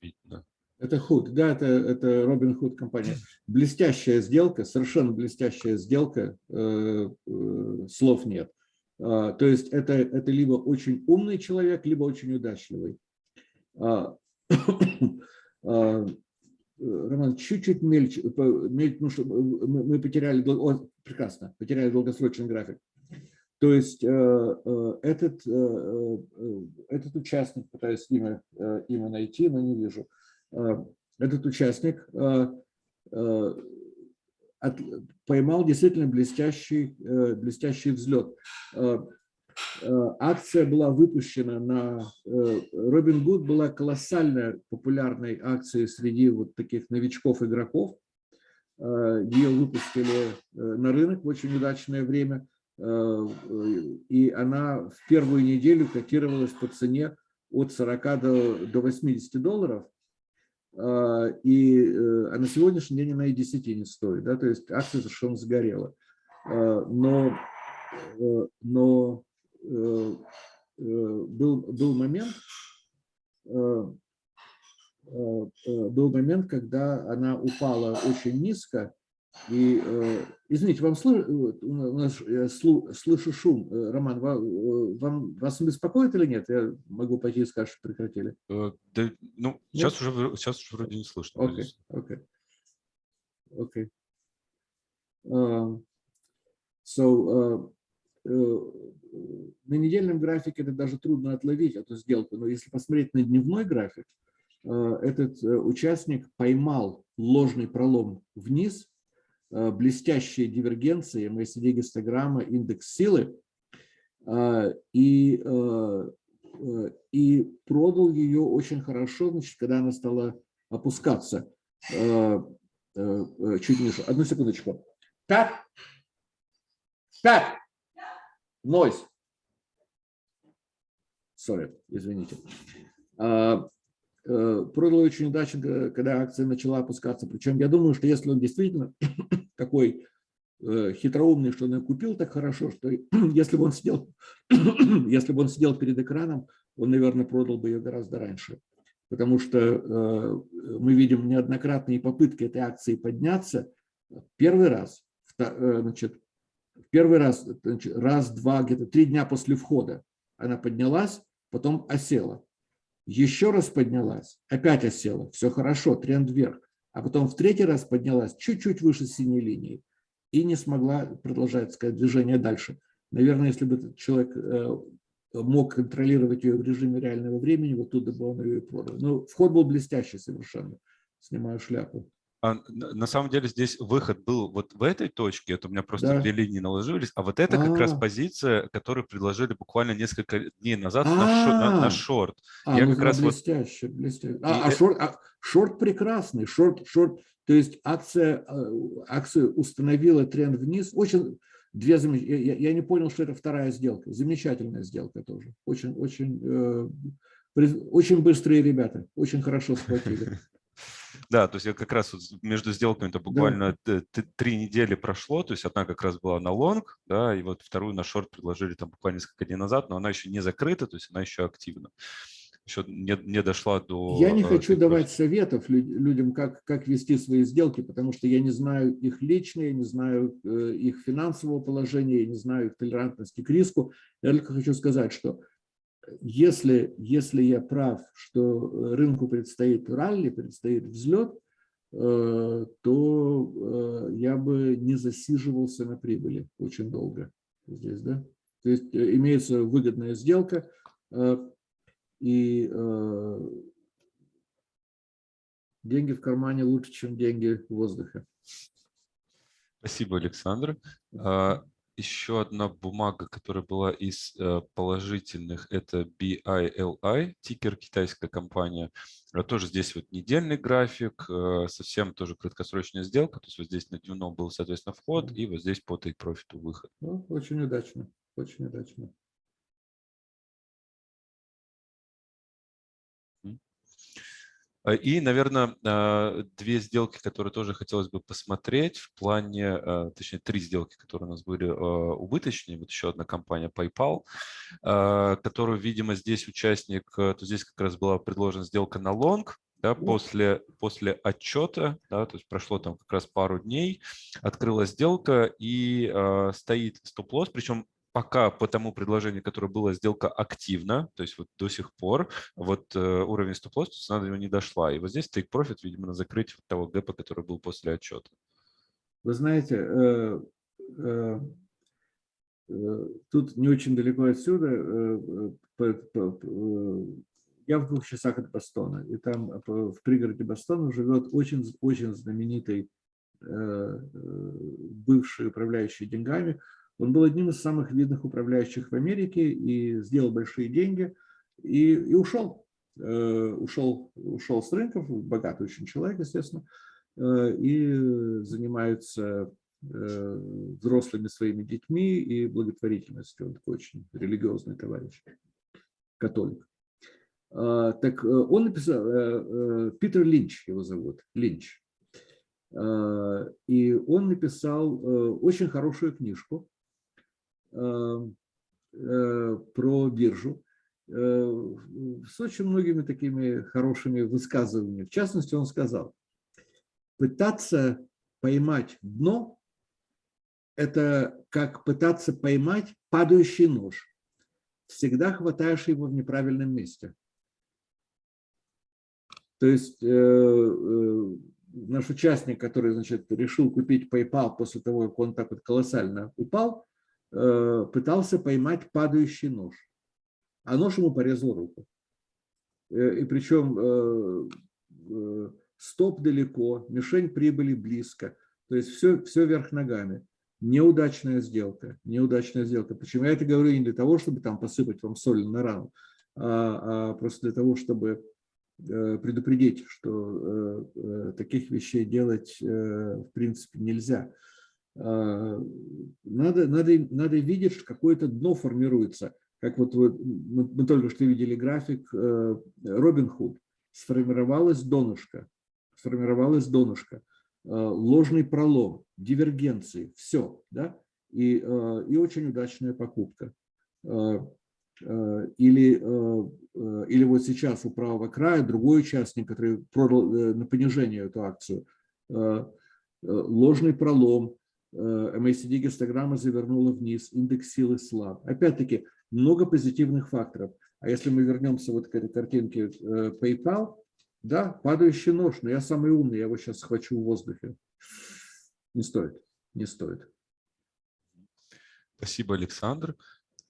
видно. Это Худ, да, это, это Робин Худ компания. Блестящая сделка, совершенно блестящая сделка, э, э, слов нет. Э, то есть это, это либо очень умный человек, либо очень удачливый. А, *coughs* а, Роман, чуть-чуть мельче, мельче ну, что мы, мы потеряли, о, прекрасно, потеряли долгосрочный график. То есть э, э, этот, э, этот участник, пытаюсь имя, имя найти, но не вижу, этот участник поймал действительно блестящий, блестящий взлет. Акция была выпущена на... Робин Гуд была колоссальной популярной акцией среди вот таких новичков-игроков. Ее выпустили на рынок в очень удачное время. И она в первую неделю котировалась по цене от 40 до, до 80 долларов. И а на сегодняшний день она и 10 не стоит. Да? То есть акция совершенно сгорела. Но, но был, был момент, Э, э, был момент, когда она упала очень низко. И, э, извините, вам я слышу шум. Роман, вам, вас беспокоит или нет? Я могу пойти и сказать, что прекратили. Да, ну, сейчас уже, сейчас уже вроде не слышно. Окей, окей. Окей. Um, so, на недельном графике это даже трудно отловить эту сделку, но если посмотреть на дневной график, Э, этот э, участник поймал ложный пролом вниз, э, блестящие дивергенции, MACD-гистограмма, индекс силы, и, и продал ее очень хорошо, значит, когда она стала опускаться чуть ниже. Одну секундочку. Так, так, нойс. Sorry, извините. Э, продал очень удачно, когда акция начала опускаться. Причем я думаю, что если он действительно *coughs* такой э, хитроумный, что он купил так хорошо, что *coughs* если бы он сидел, *coughs* если бы он сидел перед экраном, он, наверное, продал бы ее гораздо раньше. Потому что э, мы видим неоднократные попытки этой акции подняться. Первый раз, значит, первый раз, раз, два, где-то три дня после входа она поднялась, потом осела еще раз поднялась, опять осела, все хорошо, тренд вверх, а потом в третий раз поднялась чуть-чуть выше синей линии и не смогла продолжать сказать, движение дальше. Наверное, если бы этот человек э, мог контролировать ее в режиме реального времени, вот туда бы он ее и продал. Но вход был блестящий совершенно, снимаю шляпу. А, на самом деле здесь выход был вот в этой точке, это у меня просто да. две линии наложились, а вот это а -а -а. как раз позиция, которую предложили буквально несколько дней назад на, на, на шорт. А, Я ну, как раз блестяще, вот... блестяще. А, а, шорт, а шорт прекрасный, шорт, шорт, то есть акция, э, акция установила тренд вниз, очень две замеч... я, я не понял, что это вторая сделка, замечательная сделка тоже, очень, очень, э, очень быстрые ребята, очень хорошо схватили. Да, то есть я как раз вот между сделками это буквально да. три недели прошло, то есть одна как раз была на лонг, да, и вот вторую на шорт предложили там буквально несколько дней назад, но она еще не закрыта, то есть она еще активна. Еще не, не дошла до... Я не э, хочу давать советов людям, как, как вести свои сделки, потому что я не знаю их личные, не знаю э, их финансового положения, я не знаю их толерантности к риску. Я только хочу сказать, что если, если я прав, что э, рынку предстоит ралли, предстоит взлет, э, то э, я бы не засиживался на прибыли очень долго здесь, да? То есть имеется выгодная сделка, и деньги в кармане лучше, чем деньги в воздухе. Спасибо, Александр. Еще одна бумага, которая была из э, положительных, это BILI, тикер китайская компания. А тоже здесь вот недельный график, э, совсем тоже краткосрочная сделка. То есть вот здесь на дневном был, соответственно, вход, и вот здесь по take профиту выход. Ну, очень удачно, очень удачно. И, наверное, э, две сделки, которые тоже хотелось бы посмотреть в плане, э, точнее, три сделки, которые у нас были убыточные. Вот еще одна компания PayPal, которую, видимо, здесь участник, то здесь как раз была предложена сделка на лонг, да, после, после отчета, да, то есть прошло там как раз пару дней, открылась сделка и э, стоит стоп-лосс, причем пока по тому предложению, которое было сделка активна, то есть вот до сих пор, вот э, уровень стоп-лосс, цена до него не дошла. И вот здесь take profit, видимо, на закрытие того гэпа, который был после отчета. Вы знаете, э, э, э, тут не очень далеко отсюда, э, э, я в двух часах от Бостона, и там в пригороде Бостона живет очень, очень знаменитый бывший управляющий деньгами, он был одним из самых видных управляющих в Америке и сделал большие деньги и, и ушел. Э, ушел. Ушел с рынков, богатый очень человек, естественно. и занимаются взрослыми своими детьми и благотворительностью. Он такой очень религиозный товарищ, католик. Так он написал, Питер Линч его зовут, Линч. И он написал очень хорошую книжку про биржу с очень многими такими хорошими высказываниями. В частности, он сказал, пытаться поймать дно – это как пытаться поймать падающий нож. Всегда хватаешь его в неправильном месте. То есть э, э, наш участник, который значит, решил купить PayPal после того, как он так вот колоссально упал, э, пытался поймать падающий нож а нож ему порезал руку. Э, и причем э, э, стоп далеко, мишень прибыли близко. То есть все, все вверх ногами. Неудачная сделка, неудачная сделка. Почему я это говорю не для того, чтобы там посыпать вам соль на рану, а, а просто для того, чтобы предупредить, что таких вещей делать в принципе нельзя. Надо, надо, надо видеть, что какое-то дно формируется – как вот вы, мы, мы только что видели график э, Робин Худ, сформировалось донышко, сформировалось донышко, э, ложный пролом, дивергенции, все, да, и, э, и очень удачная покупка. Или, или вот сейчас у правого края другой участник, который продал на понижение эту акцию, ложный пролом, MACD гистограмма завернула вниз, индекс силы слаб. Опять-таки, много позитивных факторов. А если мы вернемся вот к этой картинке э, PayPal, да, падающий нож, но я самый умный, я его сейчас схвачу в воздухе. Не стоит, не стоит. Спасибо, Александр.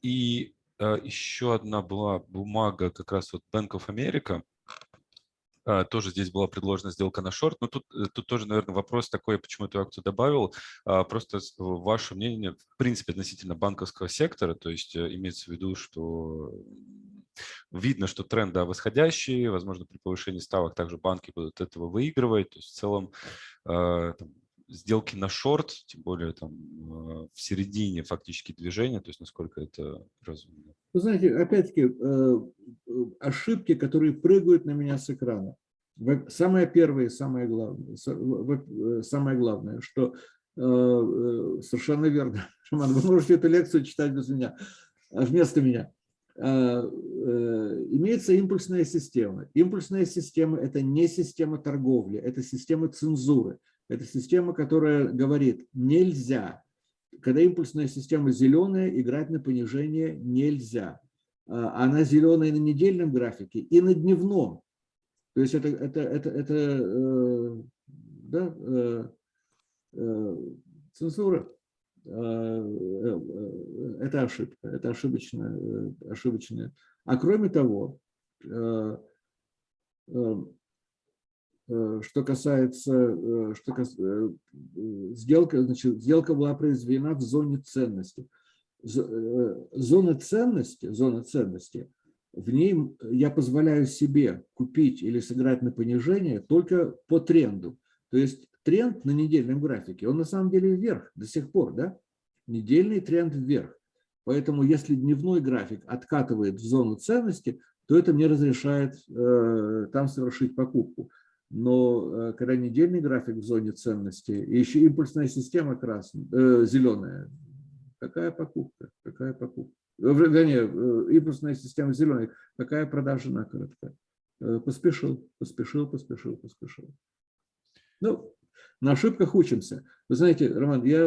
И э, еще одна была бумага, как раз вот Bank of America, тоже здесь была предложена сделка на шорт. Но тут, э, тут тоже, наверное, вопрос такой, почему эту акцию добавил. А, просто ваше мнение, в принципе, относительно банковского сектора, то есть э, имеется в виду, что видно, что тренд да, восходящий, возможно, при повышении ставок также банки будут этого выигрывать. То есть в целом а, сделки на шорт, тем более там в середине фактически движения, то есть насколько это разумно. Вы знаете, опять-таки, э, ошибки, которые прыгают на меня с экрана. Самое первое, самое главное, э, самое главное, что э, совершенно верно, *laughs* Шаман, вы можете эту лекцию читать без меня, вместо меня. Имеется импульсная система. Импульсная система – это не система торговли, это система цензуры. Это система, которая говорит, нельзя. Когда импульсная система зеленая, играть на понижение нельзя. А, она зеленая на недельном графике и на дневном. То есть это, это, это, это э, да, э, э, цензура. Это ошибка, это ошибочная, ошибочная. А кроме того, Э, что касается, э, что кас... Э, сделка, значит, сделка была произведена в зоне ценности. Зона ценности, зона ценности, в ней я позволяю себе купить или сыграть на понижение только по тренду. То есть тренд на недельном графике, он на самом деле вверх до сих пор, да? Недельный тренд вверх. Поэтому если дневной график откатывает в зону ценности, то это мне разрешает э, там совершить покупку но э, когда недельный график в зоне ценности, и еще импульсная система красная, э, зеленая, какая покупка, какая покупка? Э, вернее, э, импульсная система зеленая, какая продажа на коротко? Поспешил, поспешил, поспешил, поспешил. Ну, на ошибках учимся. Вы знаете, Роман, я,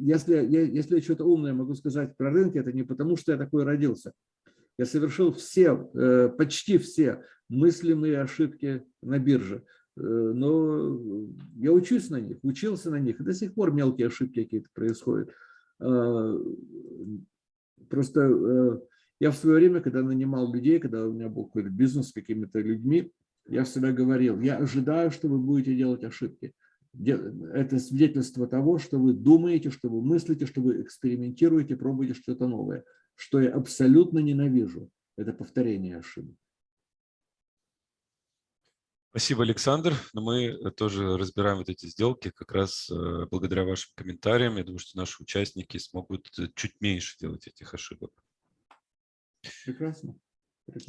если, я, если я что-то умное могу сказать про рынки, это не потому, что я такой родился. Я совершил все, почти все мыслимые ошибки на бирже. Э, но я учусь на них, учился на них. И до сих пор мелкие ошибки какие-то происходят. А, просто э, я в свое время, когда нанимал людей, когда у меня был какой-то бизнес с какими-то людьми, я всегда говорил, я ожидаю, что вы будете делать ошибки. Это свидетельство того, что вы думаете, что вы мыслите, что вы экспериментируете, пробуете что-то новое. Что я абсолютно ненавижу, это повторение ошибок. Спасибо, Александр. Но мы тоже разбираем вот эти сделки как раз э, благодаря вашим комментариям. Я думаю, что наши участники смогут чуть меньше делать этих ошибок. Прекрасно.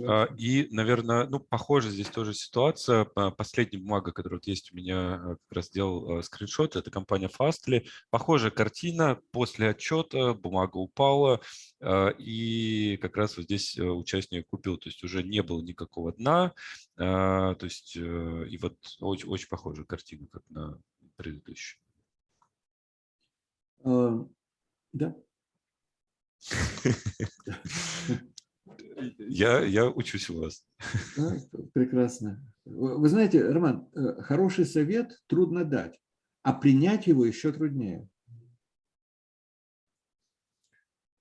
А, и, наверное, ну, похоже здесь тоже ситуация. Последняя бумага, которая вот есть у меня, э, как раз сделал э, скриншот, это компания Fastly. Похожая картина. После отчета бумага упала, а, и как раз вот здесь э, участник купил. То есть уже не было никакого дна. А, то есть и вот очень, очень похожая картина, как на предыдущую. Да. *laughs* *laughs* Я, я учусь у вас. А, прекрасно. Вы знаете, Роман, э, хороший совет трудно дать, а принять его еще труднее.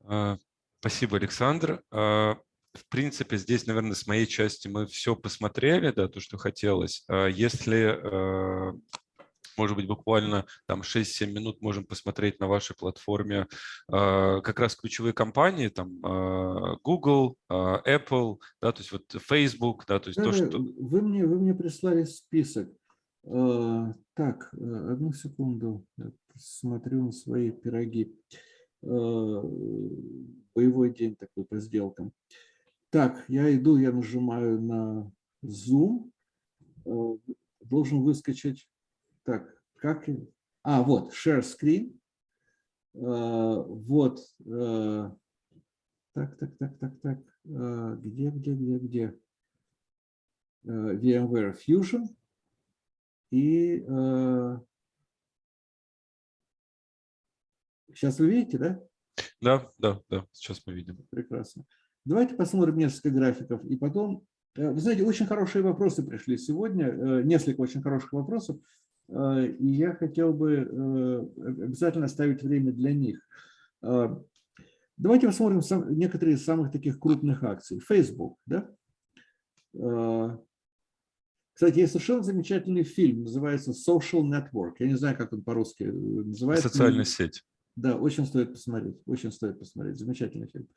А, спасибо, Александр. А, в принципе, здесь, наверное, с моей части мы все посмотрели, да, то, что хотелось. Если может быть, буквально там 6-7 минут можем посмотреть на вашей платформе а, как раз ключевые компании, там а, Google, а, Apple, да, то есть вот Facebook, да, то есть да, то, что... Вы мне, вы мне прислали список. Так, одну секунду, смотрю на свои пироги. Боевой день такой по сделкам. Так, я иду, я нажимаю на Zoom. Должен выскочить так, как... А, вот, share screen. Uh, вот. Uh, так, так, так, так, так. Uh, где, где, где, где? VMware Fusion. И сейчас вы видите, да? Да, да, да, сейчас мы видим. Прекрасно. Давайте посмотрим несколько графиков, и потом... Вы знаете, очень хорошие вопросы пришли сегодня, несколько очень хороших вопросов. Э, и я хотел бы э, обязательно оставить время для них. Э, давайте посмотрим некоторые из самых таких крупных акций. Facebook, да? Кстати, есть совершенно замечательный фильм, называется Social Network. Я не знаю, как он по-русски называется. Социальная сеть. Да, очень стоит посмотреть, очень стоит посмотреть. Замечательный фильм.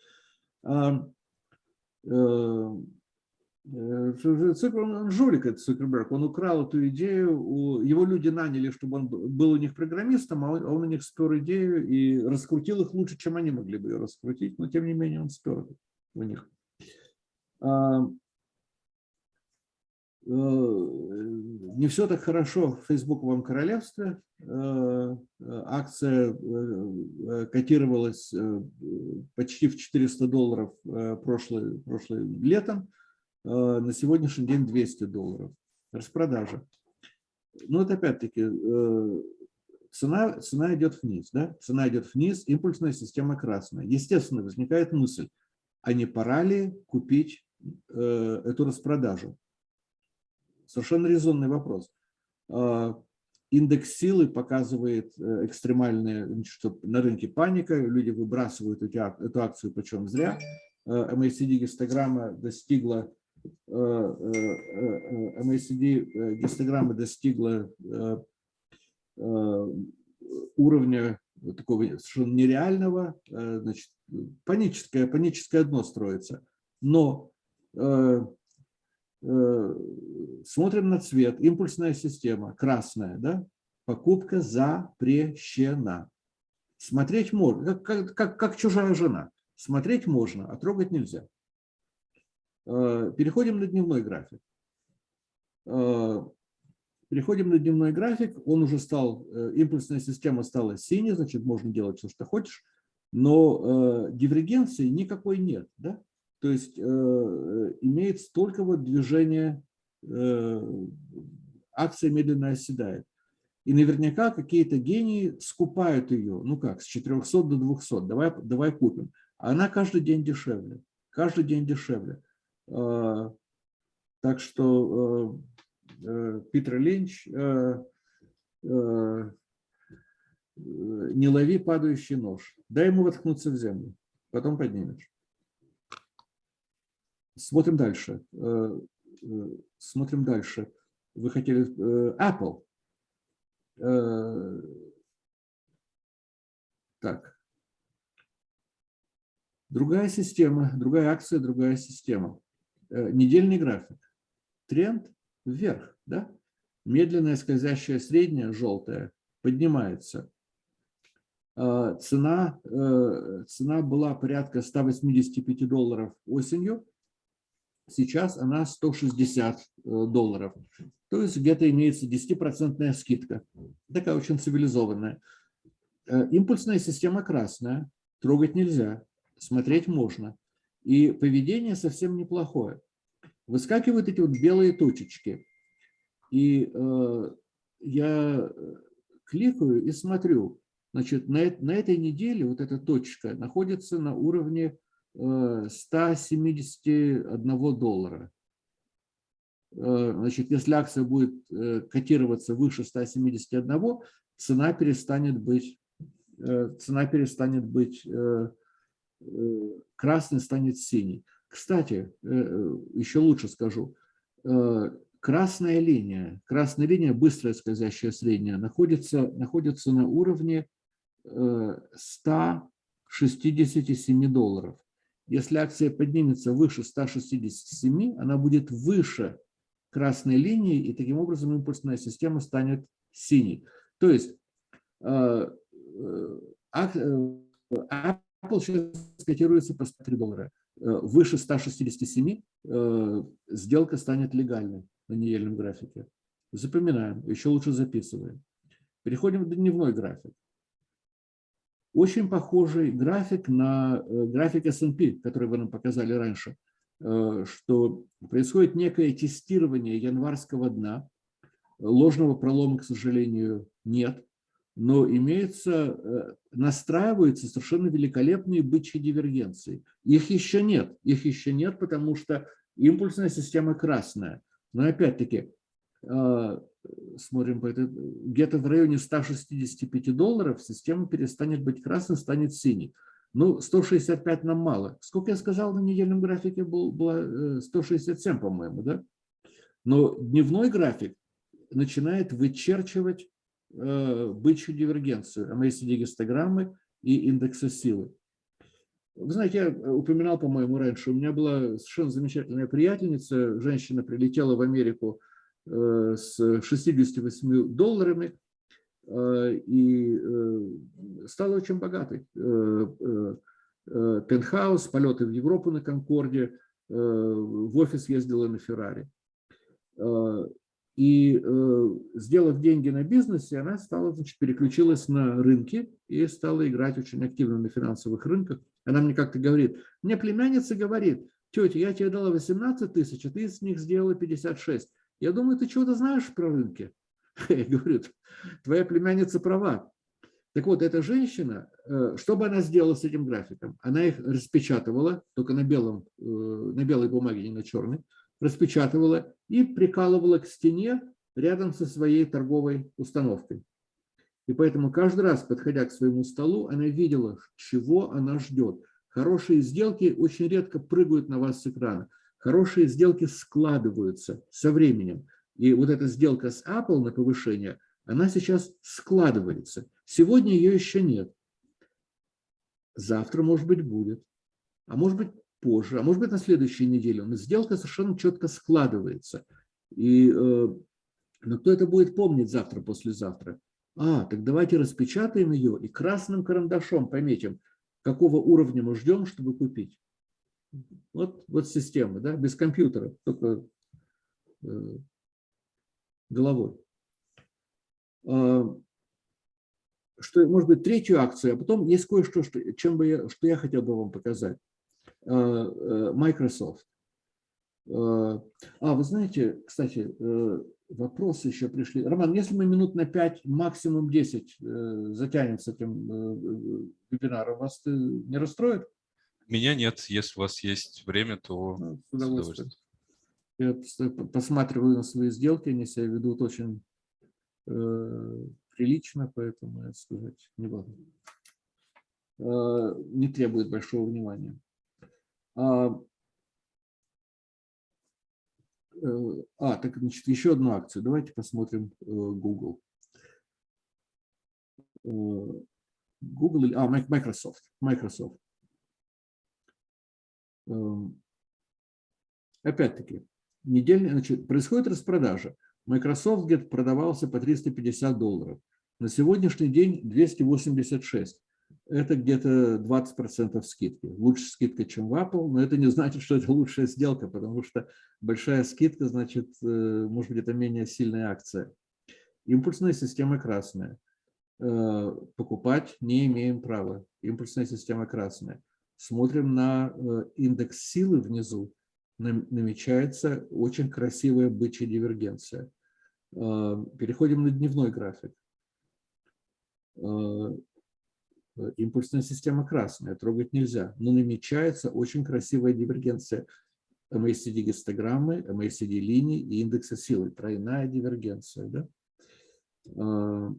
Цукер, он жулик, этот Цукерберг, он украл эту идею, его люди наняли, чтобы он был у них программистом, а он, он у них спер идею и раскрутил их лучше, чем они могли бы ее раскрутить, но тем не менее он спер у них. А, э, не все так хорошо в Фейсбуковом королевстве. Э, акция э, котировалась почти в 400 долларов прошлым летом. Э, на сегодняшний день 200 долларов. Распродажа. Ну, это опять-таки э, цена, цена идет вниз. Да? Цена идет вниз, импульсная система красная. Естественно, возникает мысль, а не пора ли купить э, эту распродажу? Совершенно резонный вопрос. Индекс силы показывает экстремальные, что на рынке паника, люди выбрасывают эту акцию, почем зря. MACD-гистограмма достигла MACD гистограмма достигла уровня такого совершенно нереального, значит, паническое, паническое дно строится. Но смотрим на цвет, импульсная система, красная, да? покупка запрещена. Смотреть можно, как, как, как чужая жена. Смотреть можно, а трогать нельзя. Э, переходим на дневной график. Э, переходим на дневной график, он уже стал, э, импульсная система стала синей, значит, можно делать все, что хочешь, но дивергенции никакой нет. Да? То есть имеет только вот движение, акция медленно оседает. И наверняка какие-то гении скупают ее, ну как, с 400 до 200, давай, давай купим. Она каждый день дешевле, каждый день дешевле. А, так что э, э, Питер Линч э, не лови падающий нож. Дай ему воткнуться в землю, потом поднимешь. Смотрим дальше. Смотрим дальше. Вы хотели Apple. Так. Другая система, другая акция, другая система. Э, недельный график. Тренд вверх, да? Медленная скользящая средняя, желтая, поднимается. А, цена, э, цена была порядка 185 долларов осенью, сейчас она 160 э, долларов. То есть где-то имеется 10% скидка, такая очень цивилизованная. Импульсная система красная, трогать нельзя, смотреть можно. И поведение совсем неплохое. Выскакивают эти вот белые точечки. И э, я кликаю и смотрю. Значит, на, на этой неделе вот эта точка находится на уровне э, 171 доллара. Э, значит, если акция будет э, котироваться выше 171, цена перестанет быть, э, цена перестанет быть э, э, красной, станет синей. Кстати, э, э еще лучше скажу, Красная линия, красная линия, быстрая скользящая средняя, находится, находится на уровне 167 э, долларов. Если акция поднимется выше 167, она будет выше красной линии, и таким образом импульсная система станет синей. То есть э, э, Apple сейчас котируется по 103 доллара. Выше 167 сделка станет легальной на недельном графике. Запоминаем, еще лучше записываем. Переходим в дневной график. Очень похожий график на э, график S&P, который вы нам показали раньше, э, что происходит некое тестирование январского дна. Ложного пролома, к сожалению, нет, но имеется, э, настраиваются совершенно великолепные бычьи дивергенции. Их еще нет, их еще нет, потому что импульсная система красная – но опять-таки, а, смотрим, где-то в районе 165 долларов система перестанет быть красной, станет синей. Ну, 165 нам мало. Сколько я сказал на недельном графике, был, было 167, э, по-моему, да? Но дневной график начинает вычерчивать э, бычью дивергенцию, MACD-гистограммы и индексы силы. Вы знаете, я э, упоминал, по-моему, раньше, у меня была совершенно замечательная приятельница, женщина прилетела в Америку э, с 68 долларами э, и стала очень богатой. Пентхаус, полеты в Европу на Конкорде, в офис ездила на Феррари. И сделав деньги на бизнесе, она стала, значит, переключилась на рынки и стала играть очень активно на финансовых рынках. Она мне как-то говорит, мне племянница говорит, тетя, я тебе дала 18 тысяч, а ты с них сделала 56. Я думаю, ты чего-то знаешь про рынки? *laughs* Я говорю, твоя племянница права. Так вот, эта женщина, э, что бы она сделала с этим графиком? Она их распечатывала, только на, белом, э, на белой бумаге, не на черной, распечатывала и прикалывала к стене рядом со своей торговой установкой. И поэтому каждый раз, подходя к своему столу, она видела, чего она ждет. Хорошие сделки очень редко прыгают на вас с экрана. Хорошие сделки складываются со временем. И вот эта сделка с Apple на повышение, она сейчас складывается. Сегодня ее еще нет. Завтра, может быть, будет. А может быть, позже. А может быть, на следующей неделе. Но сделка совершенно четко складывается. И, э, но кто это будет помнить завтра, послезавтра? А, так давайте распечатаем ее и красным карандашом пометим, какого уровня мы ждем, чтобы купить. Вот, вот система, да, без компьютера, только э, головой. А, что, может быть, третью акцию, а потом есть кое-что, что, чем бы я, что я хотел бы вам показать. А, э, Microsoft. А, а, вы знаете, кстати, э, вопросы еще пришли. Роман, если мы минут на 5, максимум 10 э, затянем с этим э, вебинаром, вас не расстроит? Меня нет. Если у вас есть время, то ну, с удовольствием. Я посматриваю на свои сделки, они себя ведут очень э, прилично, поэтому я сказать не буду. Э, не требует большого внимания. А, Э, а, так, значит, еще одну акцию. Давайте посмотрим э, Google. Э, Google или... А, Microsoft. Microsoft. Эм, опять-таки, недельный, значит, происходит распродажа. Microsoft где продавался по 350 долларов. На сегодняшний день 286. Это где-то 20% скидки. Лучше скидка, чем в Apple, но это не значит, что это лучшая сделка, потому что большая скидка, значит, э, может быть, это менее сильная акция. Импульсная система красная. Э, покупать не имеем права. Импульсная система красная. Смотрим на э, индекс силы внизу. Намечается очень красивая бычья дивергенция. Переходим на дневной график импульсная система красная, трогать нельзя, но намечается очень красивая дивергенция MACD гистограммы, MACD линий и индекса силы, тройная дивергенция. Да? А,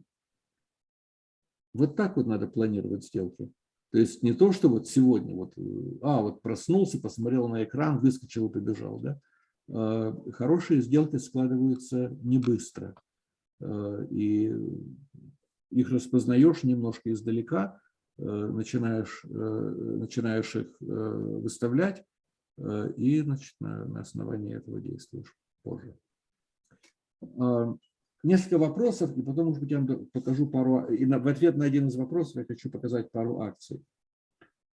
вот так вот надо планировать сделки. То есть не то, что вот сегодня, вот, а, вот проснулся, посмотрел на экран, выскочил и побежал. Да? А, хорошие сделки складываются не быстро. А, и их распознаешь немножко издалека, Э, начинаешь, э, начинаешь их э, выставлять и значит, на, на основании этого действуешь позже. А, несколько вопросов, и потом, может быть, я вам покажу пару, и в ответ на один из вопросов я хочу показать пару акций.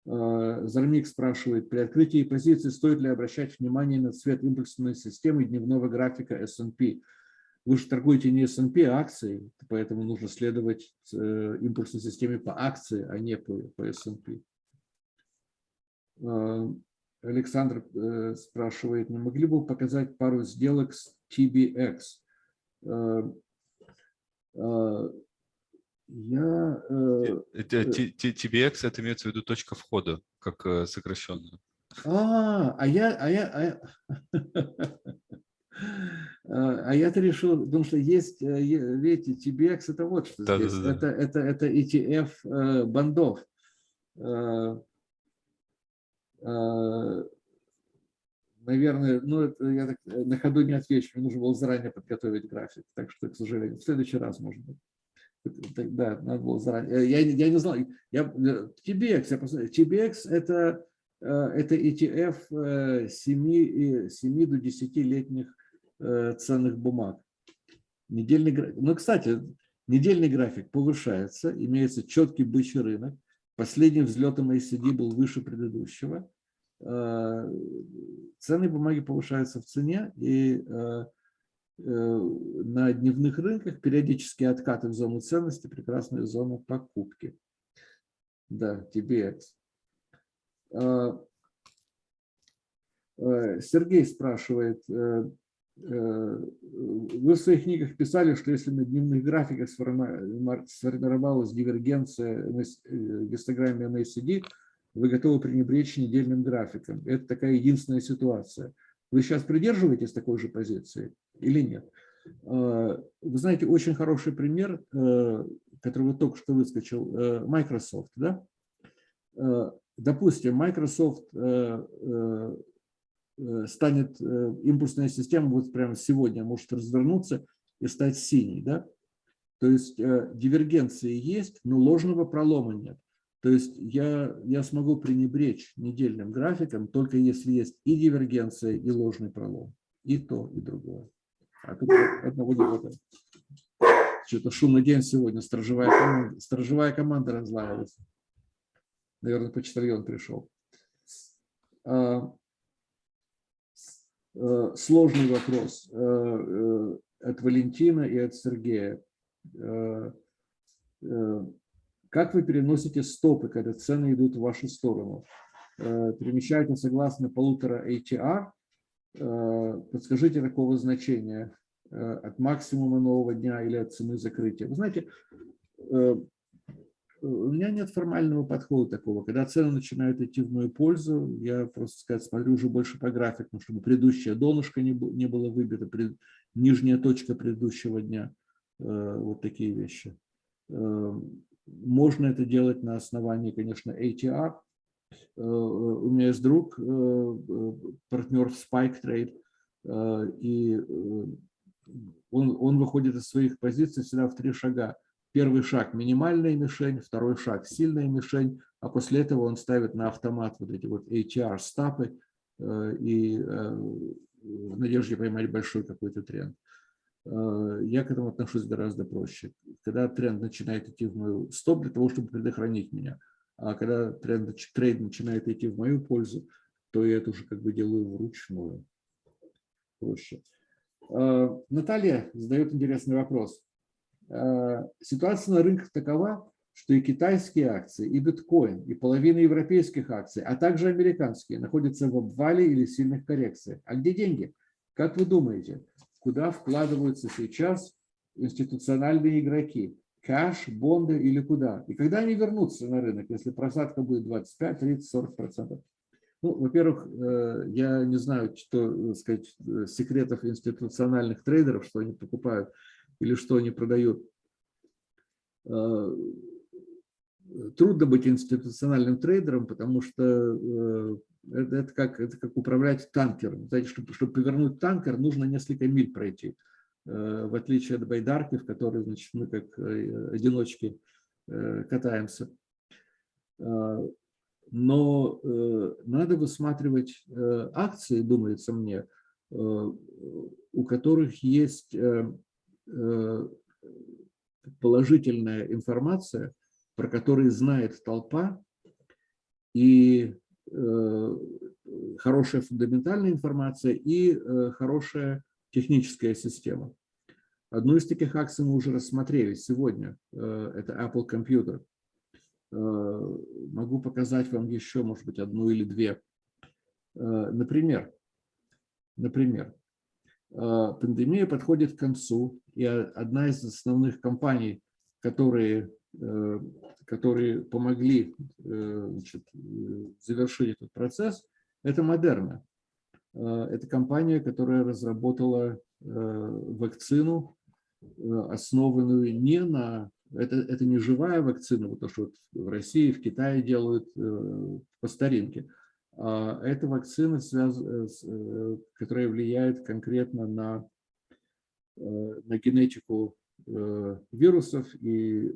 А, Зармик спрашивает, при открытии позиции стоит ли обращать внимание на цвет импульсной системы дневного графика S&P? Вы же торгуете не S&P, а акции, поэтому нужно следовать э, импульсной системе по акции, а не по, по S&P. А, Александр э, спрашивает, не могли бы вы показать пару сделок с TBX? А, я, TBX это имеется в виду точка входа, как э, сокращенно. А, а я, а я, а, *laughs* А я-то решил, потому что есть, э, видите, TBX это вот что да, здесь. Да, да, это, это, это ETF э, бандов. Э, наверное, ну, я так на ходу не отвечу, мне нужно было заранее подготовить график, так что, к сожалению, в следующий раз, может быть. Да, надо было заранее. Я, я не знал. Я, TBX, я посмотрел. TBX это, это ETF 7, 7 до 10-летних Э, ценных бумаг. Недельный, ну, кстати, недельный график повышается, имеется четкий бычий рынок. Последний взлет MACD был выше предыдущего. Э, ценные бумаги повышаются в цене, и э, на дневных рынках периодически откаты в зону ценности, прекрасная зона покупки. Да, TBX. Сергей спрашивает, Э, вы в своих книгах писали, что если на дневных графиках сформировалась дивергенция на э, гистограмме MACD, вы готовы пренебречь недельным графиком. Это такая единственная ситуация. Вы сейчас придерживаетесь такой же позиции или нет? Э, вы знаете, очень хороший пример, который вот только что выскочил, Microsoft. Да? Допустим, Microsoft Э, станет э, импульсная система вот прямо сегодня может развернуться и стать синей. Да? То есть э, дивергенции есть, но ложного пролома нет. То есть я, я смогу пренебречь недельным графиком, только если есть и дивергенция, и ложный пролом. И то, и другое. А тут одного не. Что-то шумный день сегодня, сторожевая команда, сторожевая команда разлаялась. Наверное, почтальон пришел. Э, сложный вопрос э, э, от Валентина и от Сергея. Как вы переносите стопы, когда цены идут в вашу сторону? Перемещаете согласно полутора ATR? Подскажите такого значения от максимума нового дня или от цены закрытия. Вы знаете, у меня нет формального подхода такого. Когда цены начинают идти в мою пользу, я просто сказать, смотрю уже больше по графику, чтобы предыдущее донышко не, было выбито, пред, нижняя точка предыдущего дня. Э, вот такие вещи. Э, можно это делать на основании, конечно, ATR. Э, у меня есть друг, партнер в Spike Trade, и он, он выходит из своих позиций всегда в три шага Первый шаг – минимальная мишень, второй шаг – сильная мишень, а после этого он ставит на автомат вот эти вот HR-стапы и в надежде поймать большой какой-то тренд. Я к этому отношусь гораздо проще. Когда тренд начинает идти в мою стоп для того, чтобы предохранить меня, а когда тренд, трейд начинает идти в мою пользу, то я это уже как бы делаю вручную. Проще. Наталья задает интересный вопрос. Ситуация на рынках такова, что и китайские акции, и биткоин, и половина европейских акций, а также американские, находятся в обвале или сильных коррекциях. А где деньги? Как вы думаете, куда вкладываются сейчас институциональные игроки? Кэш, бонды или куда? И когда они вернутся на рынок, если просадка будет 25, 30, 40 процентов? Ну, во-первых, э, я не знаю, что сказать, э, секретов институциональных трейдеров, что они покупают или что они продают э, трудно быть институциональным трейдером, потому что э, это, это, как, это как управлять танкером. Знаете, чтобы, чтобы повернуть танкер, нужно несколько миль пройти. Э, в отличие от байдарки, в которой значит, мы как э, одиночки катаемся. Но надо высматривать акции, думается мне, у которых есть положительная информация – про который знает толпа, и э, хорошая фундаментальная информация, и э, хорошая техническая система. Одну из таких акций мы уже рассмотрели сегодня. Э, это Apple Computer. Могу показать вам еще, может быть, одну или две. Например, например, пандемия подходит к концу, и одна из основных компаний, которые Э, которые помогли э, значит, завершить этот процесс, это Модерна. Э, это компания, которая разработала вакцину, основанную не на... Это, это не живая вакцина, вот то, что в России, в Китае делают по старинке. А это вакцина, связ... которая влияет конкретно на, на генетику вирусов и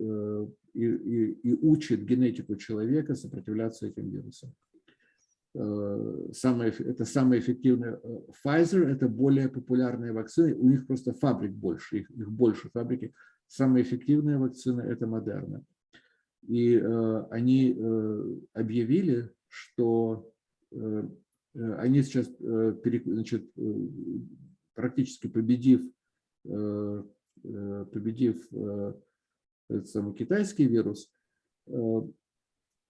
и, и, и учит генетику человека сопротивляться этим вирусам. Э, самое, это самое эффективное. Э, Pfizer – это более популярные вакцины, у них просто фабрик больше, их, их больше фабрики. Самая эффективная вакцина – это Модерна. И э, они э, объявили, что э, э они сейчас, э, значит, э, практически победив, э, победив э, этот самый китайский вирус, э,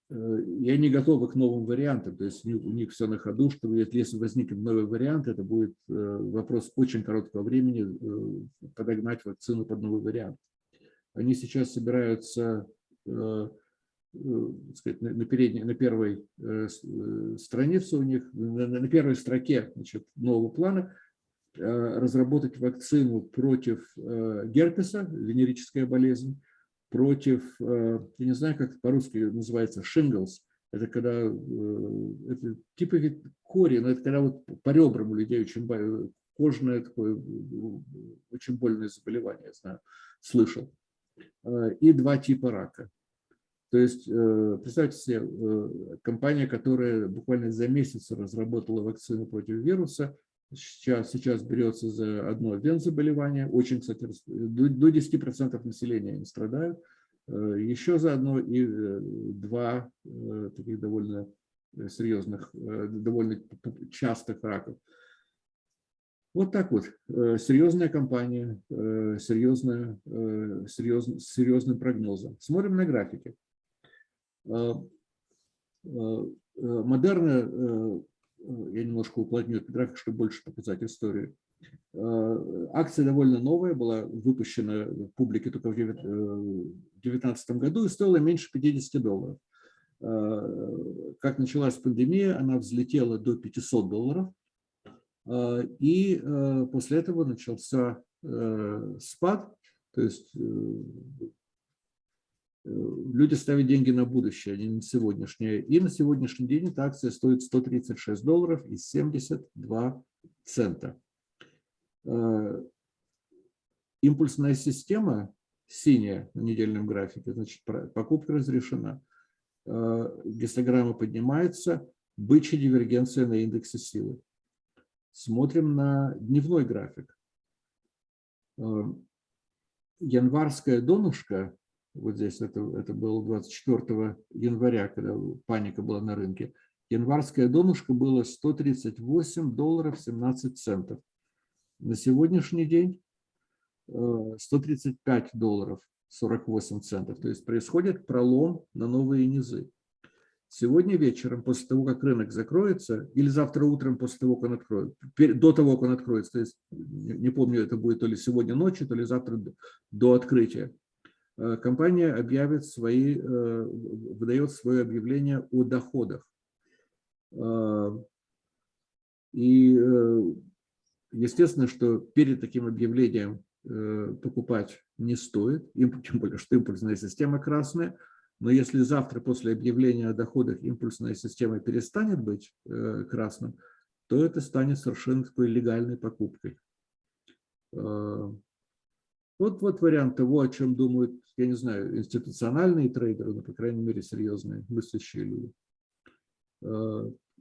э, я не готова к новым вариантам, то есть у них все на ходу, что если возникнет новый вариант, это будет э, вопрос очень короткого времени подогнать вакцину под новый вариант. Они сейчас собираются сказать, на, передней, на первой странице у них, на первой строке значит, нового плана разработать вакцину против герпеса, венерическая болезнь, против, э, я не знаю, как по-русски называется, shingles. Это когда, э, это типа вид кори, но это когда вот по ребрам у людей очень кожное такое, очень больное заболевание, я знаю, слышал. Э, и два типа рака. То есть, представьте себе, компания, которая буквально за месяц разработала вакцину против вируса, сейчас, сейчас берется за одно вен-заболевание, очень, кстати, до 10% населения не страдают, э, еще за одно и э, два э, таких довольно серьезных, довольно частых раков. Вот так вот, серьезная компания, серьезная, серьезный, с серьезным прогнозом. Смотрим на графики. Модерна я немножко уплотню этот график, чтобы больше показать историю. Э, акция довольно новая, была выпущена в публике только в 2019 э, году и стоила меньше 50 долларов. Э, как началась пандемия, она взлетела до 500 долларов. И после этого начался спад, то есть Э, люди ставят деньги на будущее, а не на сегодняшнее. И на сегодняшний день эта акция стоит 136 долларов и 72 цента. Э, импульсная система синяя на недельном графике, значит, покупка разрешена. Э, гистограмма поднимается, бычья дивергенция на индексе силы. Смотрим на дневной график. Эм, январское донышко, вот здесь это, это было 24 января, когда паника была на рынке, январское донышко было 138 долларов 17 центов. На сегодняшний день 135 э, долларов 48 центов. То есть происходит пролом на новые низы. Сегодня вечером, после того, как рынок закроется, или завтра утром после того, как он откроется, до того, как он откроется, то есть не помню, это будет то ли сегодня ночью, то ли завтра до открытия, компания объявит свои, э, выдает свое объявление о доходах. И естественно, что перед таким объявлением Э, покупать не стоит, тем более, что импульсная система красная. Но если завтра после объявления о доходах импульсная система перестанет быть э, красным, то это станет совершенно такой легальной покупкой. Э, вот, вот вариант того, о чем думают, я не знаю, институциональные трейдеры, но, по крайней мере, серьезные, мыслящие люди.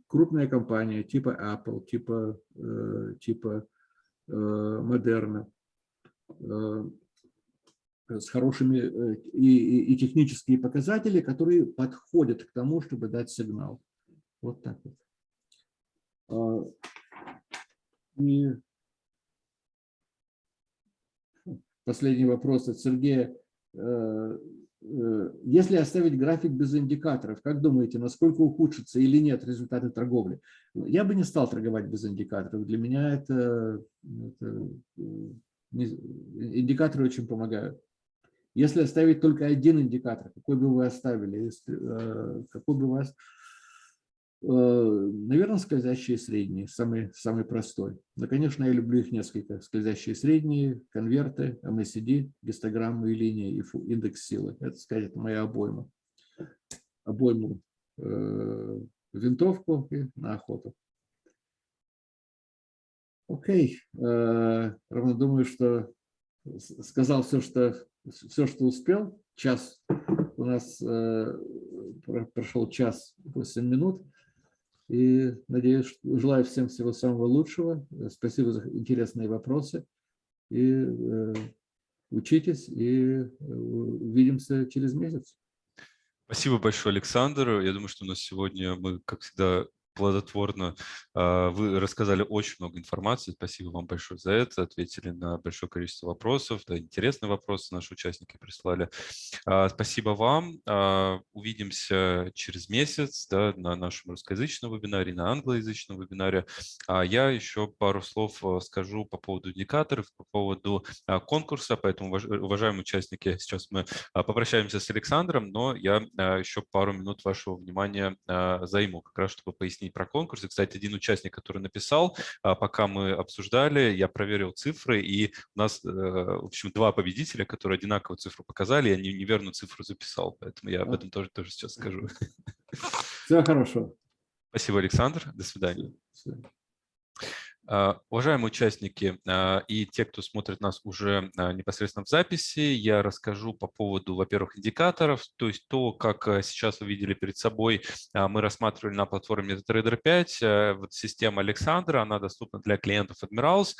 Крупная компания типа Apple, типа, типа Moderna – Э, с хорошими э, и, и, и технические показатели, которые подходят к тому, чтобы дать сигнал. Вот так вот. А, и последний вопрос от Сергея. Э, если оставить график без индикаторов, как думаете, насколько ухудшится или нет результаты торговли? Я бы не стал торговать без индикаторов. Для меня это, это Индикаторы очень помогают. Если оставить только один индикатор, какой бы вы оставили, э, какой бы вас, э, наверное, скользящие средние, самый, самый простой. Но, конечно, я люблю их несколько. Скользящие средние, конверты, MACD, гистограммы и линии, и индекс силы. Это, сказать, моя обойма. Обойму э, винтовку и на охоту. Окей, okay. ровно думаю, что сказал все, что, все, что успел. Час у нас э, прошел час 8 минут. И надеюсь, желаю всем всего самого лучшего. Спасибо за интересные вопросы. И э, учитесь, и увидимся через месяц. Спасибо большое, Александр. Я думаю, что у нас сегодня мы, как всегда, плодотворно. А, вы рассказали очень много информации. Спасибо вам большое за это. Ответили на большое количество вопросов. Да, интересные вопросы наши участники прислали. А, спасибо вам. А, увидимся через месяц да, на нашем русскоязычном вебинаре, на англоязычном вебинаре. Я еще пару слов скажу по поводу индикаторов, по поводу конкурса. Поэтому, уважаемые участники, сейчас мы попрощаемся с Александром, но я еще пару минут вашего внимания займу, как раз чтобы пояснить про конкурсы. Кстати, один участник, который написал, а, пока мы обсуждали, я проверил цифры, и у нас, э, в общем, два победителя, которые одинаковую цифру показали, я неверную цифру записал, поэтому я об этом тоже, тоже сейчас скажу. Всего хорошего. Спасибо, Александр. До свидания. А, уважаемые участники а, и те, кто смотрит нас уже а, непосредственно в записи, я расскажу по поводу, во-первых, индикаторов, то есть то, как сейчас вы видели перед собой, мы рассматривали на платформе MetaTrader 5, вот система Александра, она доступна для клиентов Admirals,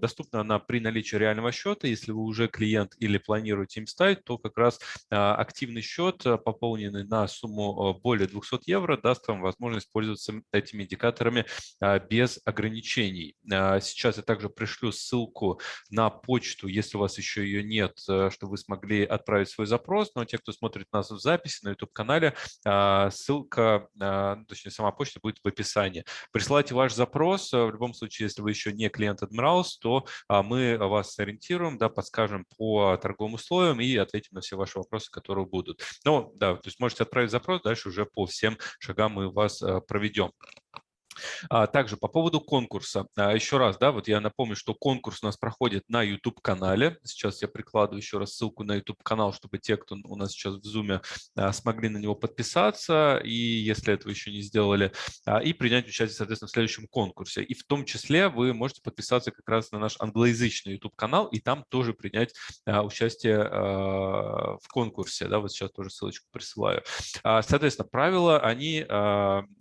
доступна она при наличии реального счета, если вы уже клиент или планируете им стать, то как раз активный счет, пополненный на сумму более 200 евро, даст вам возможность пользоваться этими индикаторами без ограничений ограничений. А, сейчас я также пришлю ссылку на почту, если у вас еще ее нет, э, чтобы вы смогли отправить свой запрос. Но те, кто смотрит нас в записи на YouTube-канале, а, ссылка, а, ну, точнее сама почта будет в описании. Присылайте ваш запрос. В любом случае, если вы еще не клиент Admirals, то мы вас сориентируем, да, подскажем по торговым условиям и ответим на все ваши вопросы, которые будут. Ну, да, то есть можете отправить запрос, дальше уже по всем шагам мы вас проведем. А, также по поводу конкурса. А, еще раз, да, вот я напомню, что конкурс у нас проходит на YouTube-канале. Сейчас я прикладываю еще раз ссылку на YouTube-канал, чтобы те, кто у нас сейчас в Zoom, а, смогли на него подписаться, и если этого еще не сделали, и принять участие, соответственно, в следующем конкурсе. И в том числе вы можете подписаться как раз на наш англоязычный YouTube-канал, и там тоже принять участие в конкурсе. Да, вот сейчас тоже ссылочку присылаю. Соответственно, правила, они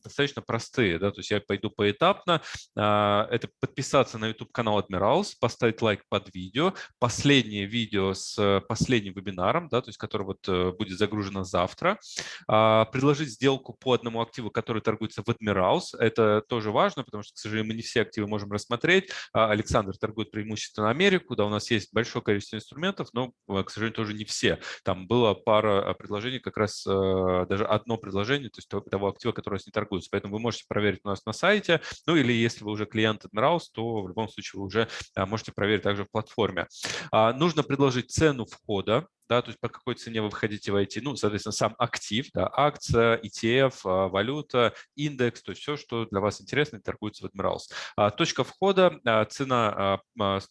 достаточно простые. Да, то есть я пойду поэтапно. А, это подписаться на YouTube-канал Admirals, поставить лайк под видео, последнее видео с э, последним вебинаром, да, то есть который вот э, будет загружено завтра, а, предложить сделку по одному активу, который торгуется в Admirals. Это тоже важно, потому что, к сожалению, мы не все активы можем рассмотреть. А, Александр торгует преимущественно Америку, да, у нас есть большое количество инструментов, но, э, к сожалению, тоже не все. Там было пара предложений, как раз даже одно предложение, то есть того актива, который у нас не торгуется. Поэтому вы можете проверить у нас на сайте. Ну или если вы уже клиент Admirals, то в любом случае вы уже а, можете проверить также в платформе. А, нужно предложить цену входа да, то есть по какой цене вы входите в IT, ну, соответственно, сам актив, да, акция, ETF, а, валюта, индекс, то есть все, что для вас интересно, торгуется в Admirals. А, точка входа, а, цена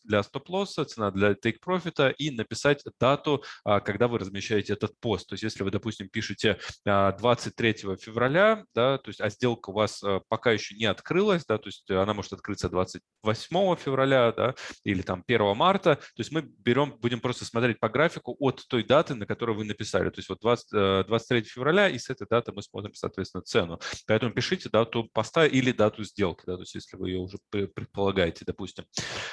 для стоп-лосса, цена для take-profit и написать дату, когда вы размещаете этот пост. То есть если вы, допустим, пишете 23 февраля, да, то есть, а сделка у вас пока еще не открылась, да, то есть она может открыться 28 февраля, да, или там 1 марта, то есть мы берем, будем просто смотреть по графику от той даты, на которую вы написали. То есть вот 20, 23 э, февраля, и с этой даты мы смотрим, соответственно, цену. Поэтому пишите дату поста или дату сделки, да, то есть если вы ее уже предполагаете, допустим.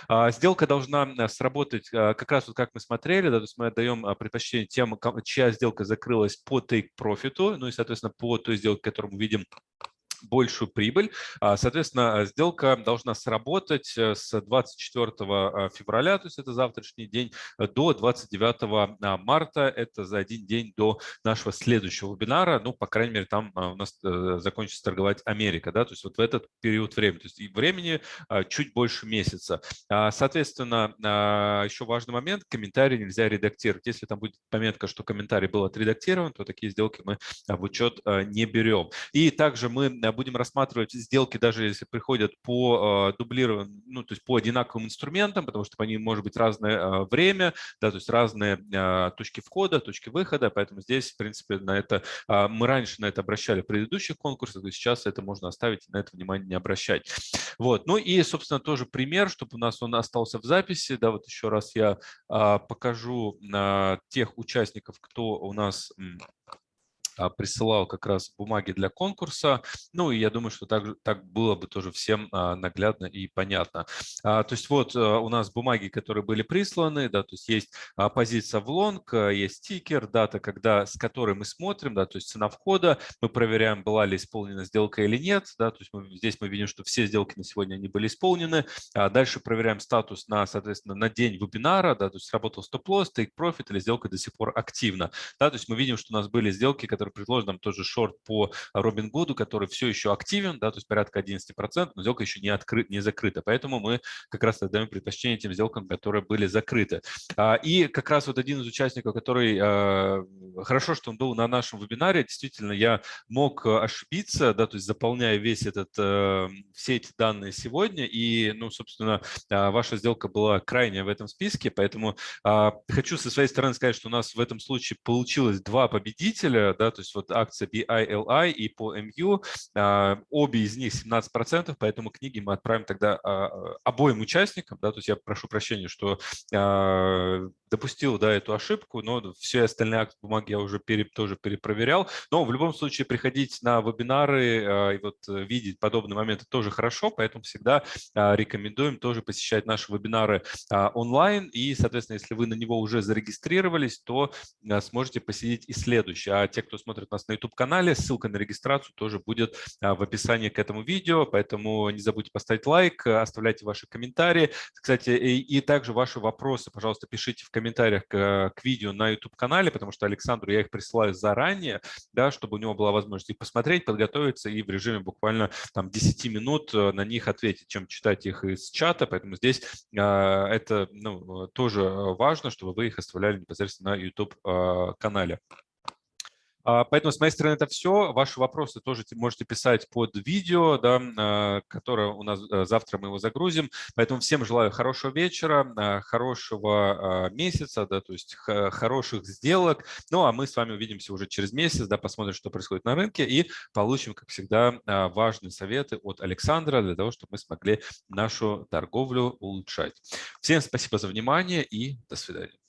А, сделка должна э, сработать э, как раз вот как мы смотрели, да, то есть мы отдаем предпочтение тем, чья сделка закрылась по take-profit, ну и, соответственно, по той сделке, которую мы видим большую прибыль. А, соответственно, сделка должна сработать э, с 24 а, февраля, то есть это завтрашний день, до 29 а, марта, это за один день до нашего следующего вебинара. Ну, по крайней мере, там у нас э, закончится торговать Америка, да, то есть вот в этот период времени, то есть и времени чуть больше месяца. Соответственно, еще важный момент, комментарий нельзя редактировать. Если там будет пометка, что комментарий был отредактирован, то такие сделки мы в учет не берем. И также мы будем рассматривать сделки, даже если приходят по дублированным, ну, то есть по одинаковым инструментам, потому что по ним может быть разное время, да, то есть разные а, точки входа, точки выхода, поэтому здесь, в принципе, на это а, мы раньше на это обращали в предыдущих конкурсах, и сейчас это можно оставить, на это внимание не обращать. Вот, ну и, собственно, тоже пример, чтобы у нас он остался в записи, да, вот еще раз я а, покажу тех участников, кто у нас а, присылал как раз бумаги для конкурса. Ну, и я думаю, что так, так было бы тоже всем а, наглядно и понятно. А, то есть вот у нас бумаги, которые были присланы, да, то есть есть позиция в лонг, есть стикер, дата, когда, с которой мы смотрим, да, то есть цена входа, мы проверяем, была ли исполнена сделка или нет, да, то есть мы, здесь мы видим, что все сделки на сегодня они были исполнены. Дальше проверяем статус на, соответственно, на день вебинара, да, то есть работал стоп-лосс, take-profit или сделка до сих пор активна. Да, то есть мы видим, что у нас были сделки, которые который предложен нам тоже шорт по Робин Гуду, который все еще активен, да, то есть порядка 11%, но сделка еще не, открыт, не закрыта. Поэтому мы как раз отдаем предпочтение тем сделкам, которые были закрыты. А, и как раз вот один из участников, который, а, хорошо, что он был на нашем вебинаре, действительно, я мог ошибиться, да, то есть заполняя весь этот, все эти данные сегодня, и, ну, собственно, а, ваша сделка была крайняя в этом списке, поэтому хочу со своей стороны сказать, что у нас в этом случае получилось два победителя, да, то есть вот акция BILI и по MU, а, обе из них 17%, поэтому книги мы отправим тогда а, обоим участникам, да, то есть я прошу прощения, что а, допустил да, эту ошибку, но все остальные акты бумаги я уже пере, тоже перепроверял. Но в любом случае приходить на вебинары и вот э, видеть подобные моменты тоже хорошо, поэтому всегда рекомендуем тоже посещать наши вебинары онлайн. И, соответственно, если вы на него уже зарегистрировались, то сможете посетить и следующий. А те, кто смотрит нас на YouTube-канале, ссылка на регистрацию тоже будет а, в описании к этому видео, поэтому не забудьте поставить лайк, оставляйте ваши комментарии. Кстати, и, и также ваши вопросы, пожалуйста, пишите в комментариях к, к видео на YouTube-канале, потому что Александру я их присылаю заранее, да, чтобы у него была возможность их посмотреть, подготовиться и в режиме буквально там 10 минут э, на них ответить, чем читать их из чата, поэтому здесь а, это ну, тоже важно, чтобы вы их оставляли непосредственно на YouTube-канале. А, поэтому с моей стороны это все. Ваши вопросы тоже можете писать под видео, да, а, которое у нас э, завтра мы его загрузим. Поэтому всем желаю хорошего вечера, а, хорошего месяца, да, то есть хороших сделок. Ну а мы с вами увидимся уже через месяц, да, посмотрим, что происходит на рынке и получим, как всегда, важные советы от Александра для того, чтобы мы смогли нашу торговлю улучшать. Всем спасибо за внимание и до свидания.